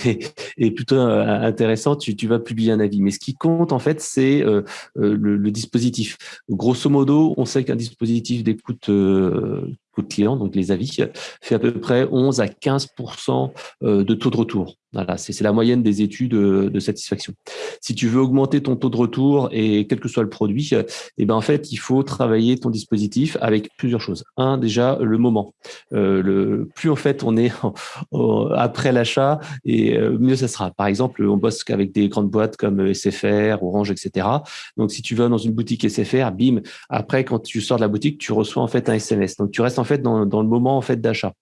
et, plutôt euh, intéressants, tu, vas publier un avis. Mais ce qui compte, en fait, c'est euh, le, le, dispositif. Grosso modo, on sait qu'un dispositif d'écoute coût client, donc les avis, fait à peu près 11 à 15 de taux de retour. Voilà, c'est la moyenne des études euh, de satisfaction. Si tu veux augmenter ton taux de retour et quel que soit le produit, eh ben en fait, il faut travailler ton dispositif avec plusieurs choses. Un, déjà le moment. Euh, le plus en fait on est après l'achat et euh, mieux ça sera. Par exemple, on bosse avec des grandes boîtes comme SFR, Orange, etc. Donc si tu vas dans une boutique SFR, bim, après quand tu sors de la boutique, tu reçois en fait un SMS. Donc tu restes en fait dans, le moment en fait d'achat.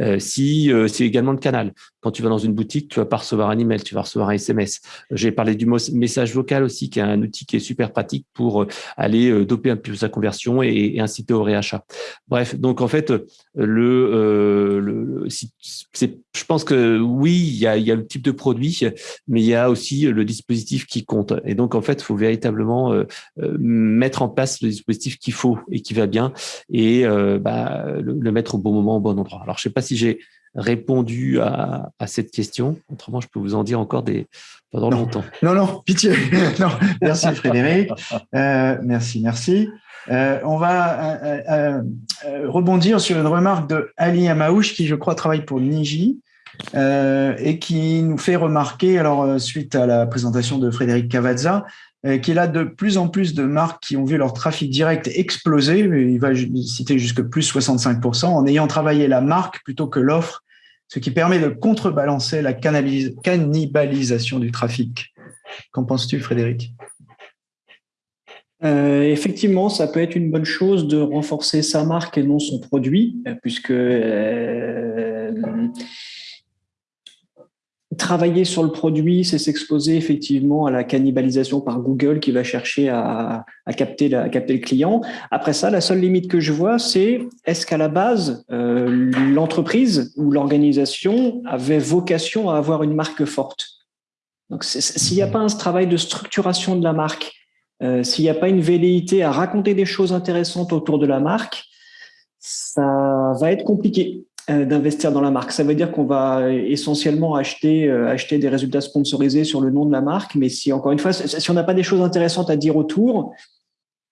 Euh, si c'est également le canal. Quand tu vas dans une boutique, tu vas pas recevoir un email, tu vas recevoir un SMS. J'ai parlé du message vocal aussi, qui est un outil qui est super pratique pour euh, aller euh, doper un peu sa conversion et, inciter au réachat. Bref, donc en fait, le, euh, je pense que oui, il y a, il y a le type de produit, mais il y a aussi le dispositif qui compte. Et donc en fait, il faut véritablement mettre en place le dispositif qu'il faut et qui va bien, et bah, le, le, mettre au bon moment, au bon endroit. Alors je sais pas si j'ai répondu à, cette question. Autrement, je peux vous en dire encore des, pendant longtemps. Non, non, pitié. non, merci Frédéric. Euh, merci, merci. Euh, on va euh, rebondir sur une remarque de Ali Amaouche, qui je crois travaille pour Niji. et qui nous fait remarquer, alors suite à la présentation de Frédéric Cavazza, qu'il a de plus en plus de marques qui ont vu leur trafic direct exploser, il va citer jusque plus 65%, en ayant travaillé la marque plutôt que l'offre, ce qui permet de contrebalancer la cannibalisation du trafic. Qu'en penses-tu, Frédéric? Euh, effectivement, ça peut être une bonne chose de renforcer sa marque et non son produit, puisque euh, travailler sur le produit, c'est s'exposer effectivement à la cannibalisation par Google qui va chercher à, capter, le client. Après ça, la seule limite que je vois, c'est est-ce qu'à la base, euh, l'entreprise ou l'organisation avait vocation à avoir une marque forte? Donc, s'il n'y a pas un travail de structuration de la marque, euh, s'il n'y a pas une velléité à raconter des choses intéressantes autour de la marque, ça va être compliqué d'investir dans la marque. Ça veut dire qu'on va essentiellement acheter, euh, acheter des résultats sponsorisés sur le nom de la marque, mais si encore une fois, si on n'a pas des choses intéressantes à dire autour,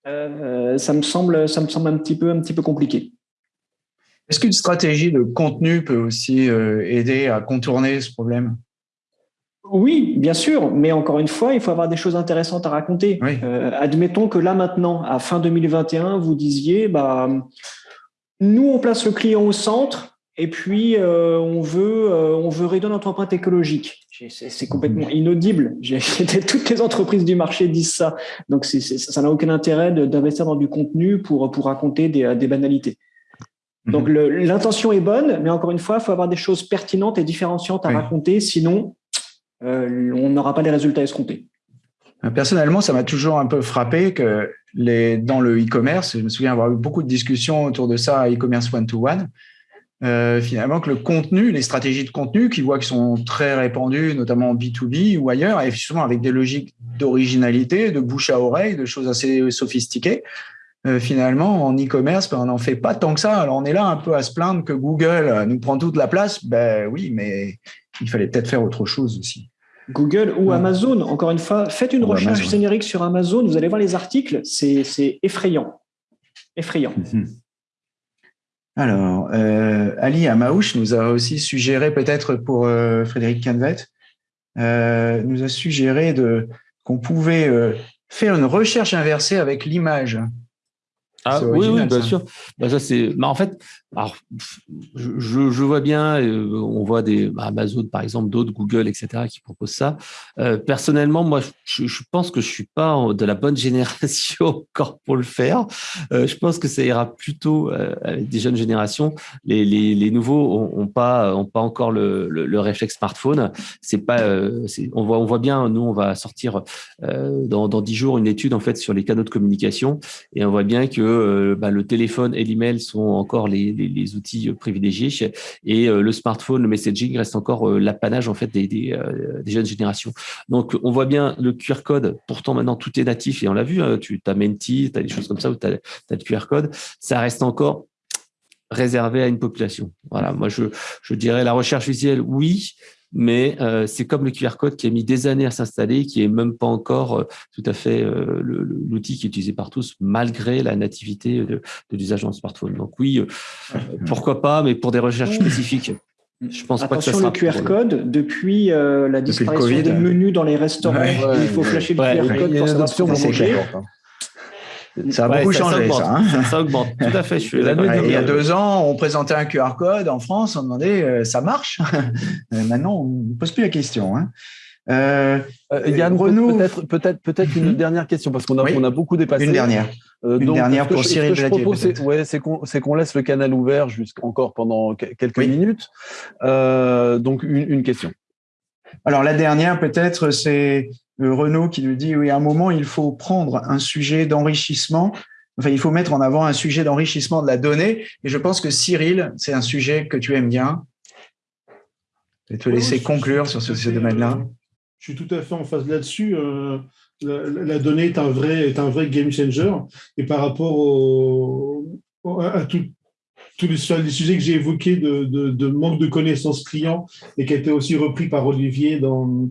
ça me semble, ça me semble un petit peu, un petit peu compliqué. Est-ce qu'une stratégie de contenu peut aussi aider à contourner ce problème? Oui, bien sûr, mais encore une fois, il faut avoir des choses intéressantes à raconter. Euh, admettons que là maintenant, à fin 2021, vous disiez, bah, nous on place le client au centre et puis euh, on veut euh, on veut réduire notre empreinte écologique. C'est complètement inaudible. Toutes les entreprises du marché disent ça, donc ça n'a aucun intérêt d'investir dans du contenu pour pour raconter des, banalités. Mhm. Donc l'intention est bonne, mais encore une fois, il faut avoir des choses pertinentes et différenciantes à raconter, sinon euh, on n'aura pas les résultats escomptés. Personnellement, ça m'a toujours un peu frappé que les, dans le e-commerce, je me souviens avoir eu beaucoup de discussions autour de ça e-commerce one-to-one, euh, finalement que le contenu, les stratégies de contenu qui voient qui sont très répandues, notamment en B2B ou ailleurs, et souvent avec des logiques d'originalité, de bouche à oreille, de choses assez sophistiquées, finalement, en e-commerce, ben, on n'en fait pas tant que ça. Alors, on est là un peu à se plaindre que Google nous prend toute la place. Ben oui, mais il fallait peut-être faire autre chose aussi. Google ou Amazon, encore une fois, faites une recherche générique sur Amazon, vous allez voir les articles, c'est effrayant. Effrayant. Mhm. Alors, euh, Ali Amaouche nous a aussi suggéré, peut-être pour euh, Frédéric Canvet, euh, nous a suggéré qu'on pouvait faire une recherche inversée avec l'image. Ah, oui, oui, bien sûr. Bah, ça, c'est. Bah, en fait, alors, je, vois bien, euh, on voit des bah, Amazon par exemple, d'autres Google, etc., qui proposent ça. Euh, personnellement, moi, je, pense que je suis pas de la bonne génération encore pour le faire. Euh, je pense que ça ira plutôt avec des jeunes générations. Les, nouveaux ont, pas ont pas encore le, le, le réflexe smartphone. C'est pas, on voit on voit bien. Nous, on va sortir dans dix jours une étude en fait sur les canaux de communication et on voit bien que bah, le téléphone et l'email sont encore les, outils euh, privilégiés. Et euh, le smartphone, le messaging reste encore euh, l'apanage en fait des, jeunes générations. Donc, on voit bien le QR code. Pourtant, maintenant, tout est natif et on l'a vu. Hein, tu as Menti, tu as des choses comme ça où tu as, le QR code. Ça reste encore réservé à une population. Voilà, moi je dirais la recherche visuelle, oui, mais euh, c'est comme le QR code qui a mis des années à s'installer, qui est même pas encore euh, tout à fait euh, l'outil qui est utilisé par tous, malgré la nativité de, de l'usage dans le smartphone. Donc oui, pourquoi pas, mais pour des recherches spécifiques. Je pense pas que ça sera le QR code, depuis la disparition des menus dans les restaurants, il faut flasher le QR code pour savoir ce ça a beaucoup changé, ça. Hein. ça, augmente, tout à fait. Je suis il y a deux ans, on présentait un QR code en France, on demandait euh, ça marche? Euh, maintenant, on ne pose plus la question. Hein. Euh, euh Yann, peut-être peut-être peut-être une mhm. dernière question parce qu'on a on a beaucoup dépassé. Une dernière. une dernière pour Cyril. Ce que je propose, c'est ouais, qu'on laisse le canal ouvert jusqu'encore pendant quelques minutes. donc une, une question. Alors la dernière peut-être c'est Renaud qui nous dit oui, à un moment, il faut prendre un sujet d'enrichissement. Enfin, il faut mettre en avant un sujet d'enrichissement de la donnée. Et je pense que Cyril, c'est un sujet que tu aimes bien. Je vais te laisser conclure sur ce, domaine-là. Je suis tout à fait en phase là-dessus. Euh, la, donnée est un vrai, est un vrai game changer. Et par rapport au, à tous les, sujets que j'ai évoqués de, de, manque de connaissances clients et qui a été aussi repris par Olivier dans,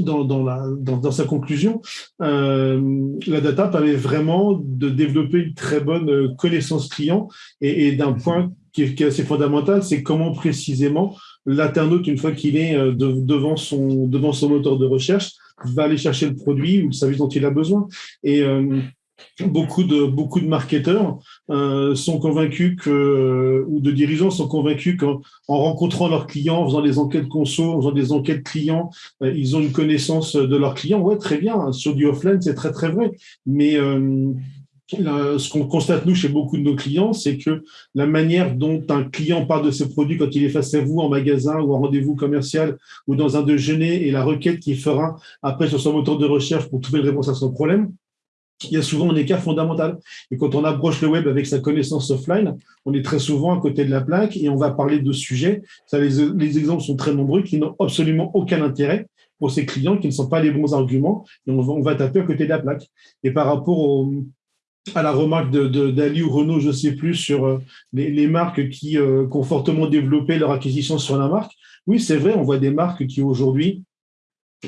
dans, dans, la, dans, dans, sa conclusion, euh, la data permet vraiment de développer une très bonne connaissance client et, et d'un point qui est, assez fondamental, c'est comment précisément l'internaute, une fois qu'il est devant, son, devant son moteur de recherche, va aller chercher le produit ou le service dont il a besoin. Et beaucoup de beaucoup de marketeurs euh, sont convaincus que ou de dirigeants sont convaincus qu'en rencontrant leurs clients, en faisant des enquêtes conso, en faisant des enquêtes clients, euh, ils ont une connaissance de leurs clients. Ouais, très bien. Sur du offline, c'est très très vrai. Mais euh, ce qu'on constate nous chez beaucoup de nos clients, c'est que la manière dont un client parle de ses produits quand il est face à vous en magasin ou en rendez-vous commercial ou dans un déjeuner et la requête qu'il fera après sur son moteur de recherche pour trouver une réponse à son problème, il y a souvent un écart fondamental. Et quand on approche le web avec sa connaissance offline, on est très souvent à côté de la plaque et on va parler de sujets. Ça, les, exemples sont très nombreux qui n'ont absolument aucun intérêt pour ces clients, qui ne sont pas les bons arguments, et on va, taper à côté de la plaque. Et par rapport à la remarque d'Ali de, ou Renault, je ne sais plus, sur euh, les, marques qui, euh, qui, ont fortement développé leur acquisition sur la marque, oui, c'est vrai, on voit des marques qui aujourd'hui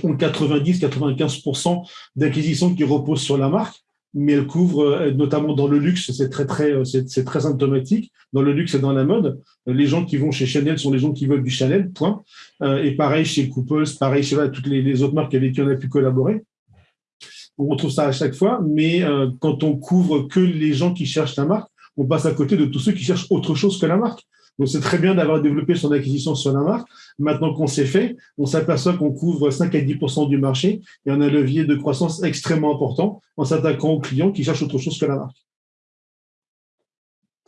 ont 90-95% d'acquisitions qui reposent sur la marque, mais elles couvrent, euh, notamment dans le luxe, c'est très très euh, c'est très symptomatique. Dans le luxe et dans la mode, les gens qui vont chez Chanel sont les gens qui veulent du Chanel, point. Euh, et pareil chez Couples, pareil chez toutes les, autres marques avec qui on a pu collaborer. On retrouve ça à chaque fois, mais quand on couvre que les gens qui cherchent la marque, on passe à côté de tous ceux qui cherchent autre chose que la marque. Donc, c'est très bien d'avoir développé son acquisition sur la marque. Maintenant qu'on s'est fait, on s'aperçoit qu'on couvre 5 à 10% du marché et on a un levier de croissance extrêmement important en s'attaquant aux clients qui cherchent autre chose que la marque.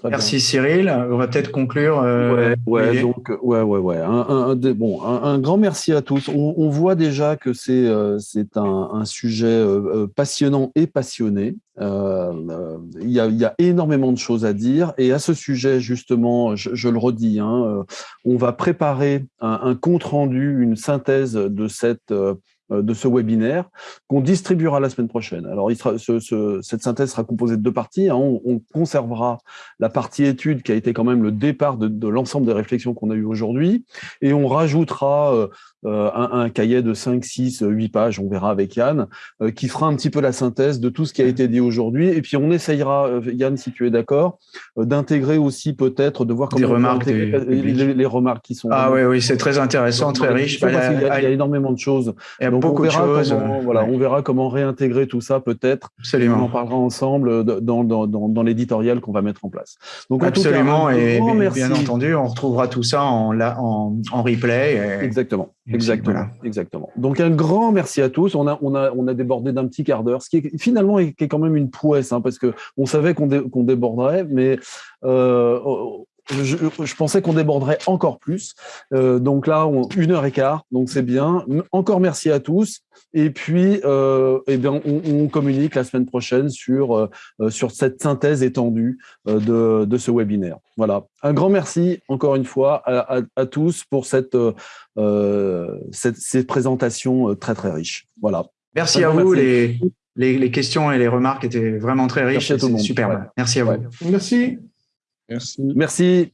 Merci Cyril. On va peut-être conclure. Euh, ouais, donc, ouais, ouais, ouais. Un, bon, un, grand merci à tous. On, voit déjà que c'est euh, c'est un, sujet euh, passionnant et passionné. Il y, a, y, a, énormément de choses à dire. Et à ce sujet, justement, je, le redis, hein, on va préparer un, compte rendu, une synthèse de cette euh, de ce webinaire qu'on distribuera la semaine prochaine. Alors, il sera, cette synthèse sera composée de deux parties. Hein. On, conservera la partie étude qui a été quand même le départ de, l'ensemble des réflexions qu'on a eues aujourd'hui et on rajoutera euh, euh, un, cahier de 5, 6, 8 pages, on verra avec Yann, qui fera un petit peu la synthèse de tout ce qui a été dit aujourd'hui. Et puis, on essayera, Yann, si tu es d'accord, d'intégrer aussi peut-être, de voir comment les remarques, les, remarques qui sont... Ah oui, oui, c'est très intéressant, très riche. il, y a, énormément de choses beaucoup on verra de choses. Comment, voilà, on verra comment réintégrer tout ça peut-être. Absolument. On en parlera ensemble dans, dans, dans, dans l'éditorial qu'on va mettre en place. Donc, Absolument. et bien entendu, on retrouvera tout ça en, en, en replay. Exactement. Exactement, exactement. Donc un grand merci à tous. On a, on a, on a débordé d'un petit quart d'heure, ce qui est finalement est, qui est quand même une prouesse, hein, parce que on savait qu'on qu'on déborderait, mais euh, je, pensais qu'on déborderait encore plus. Euh, donc là, une heure et quart, donc c'est bien. Encore merci à tous. Et puis, euh, eh bien, on, communique la semaine prochaine sur, euh, sur cette synthèse étendue de, de, ce webinaire. Voilà. Un grand merci encore une fois à, à, tous pour cette, cette, cette, présentation très très riche. Voilà. Merci à vous. Les, les, les, questions et les remarques étaient vraiment très riches. Merci à tout le monde. Super. Merci à vous. Merci. Merci.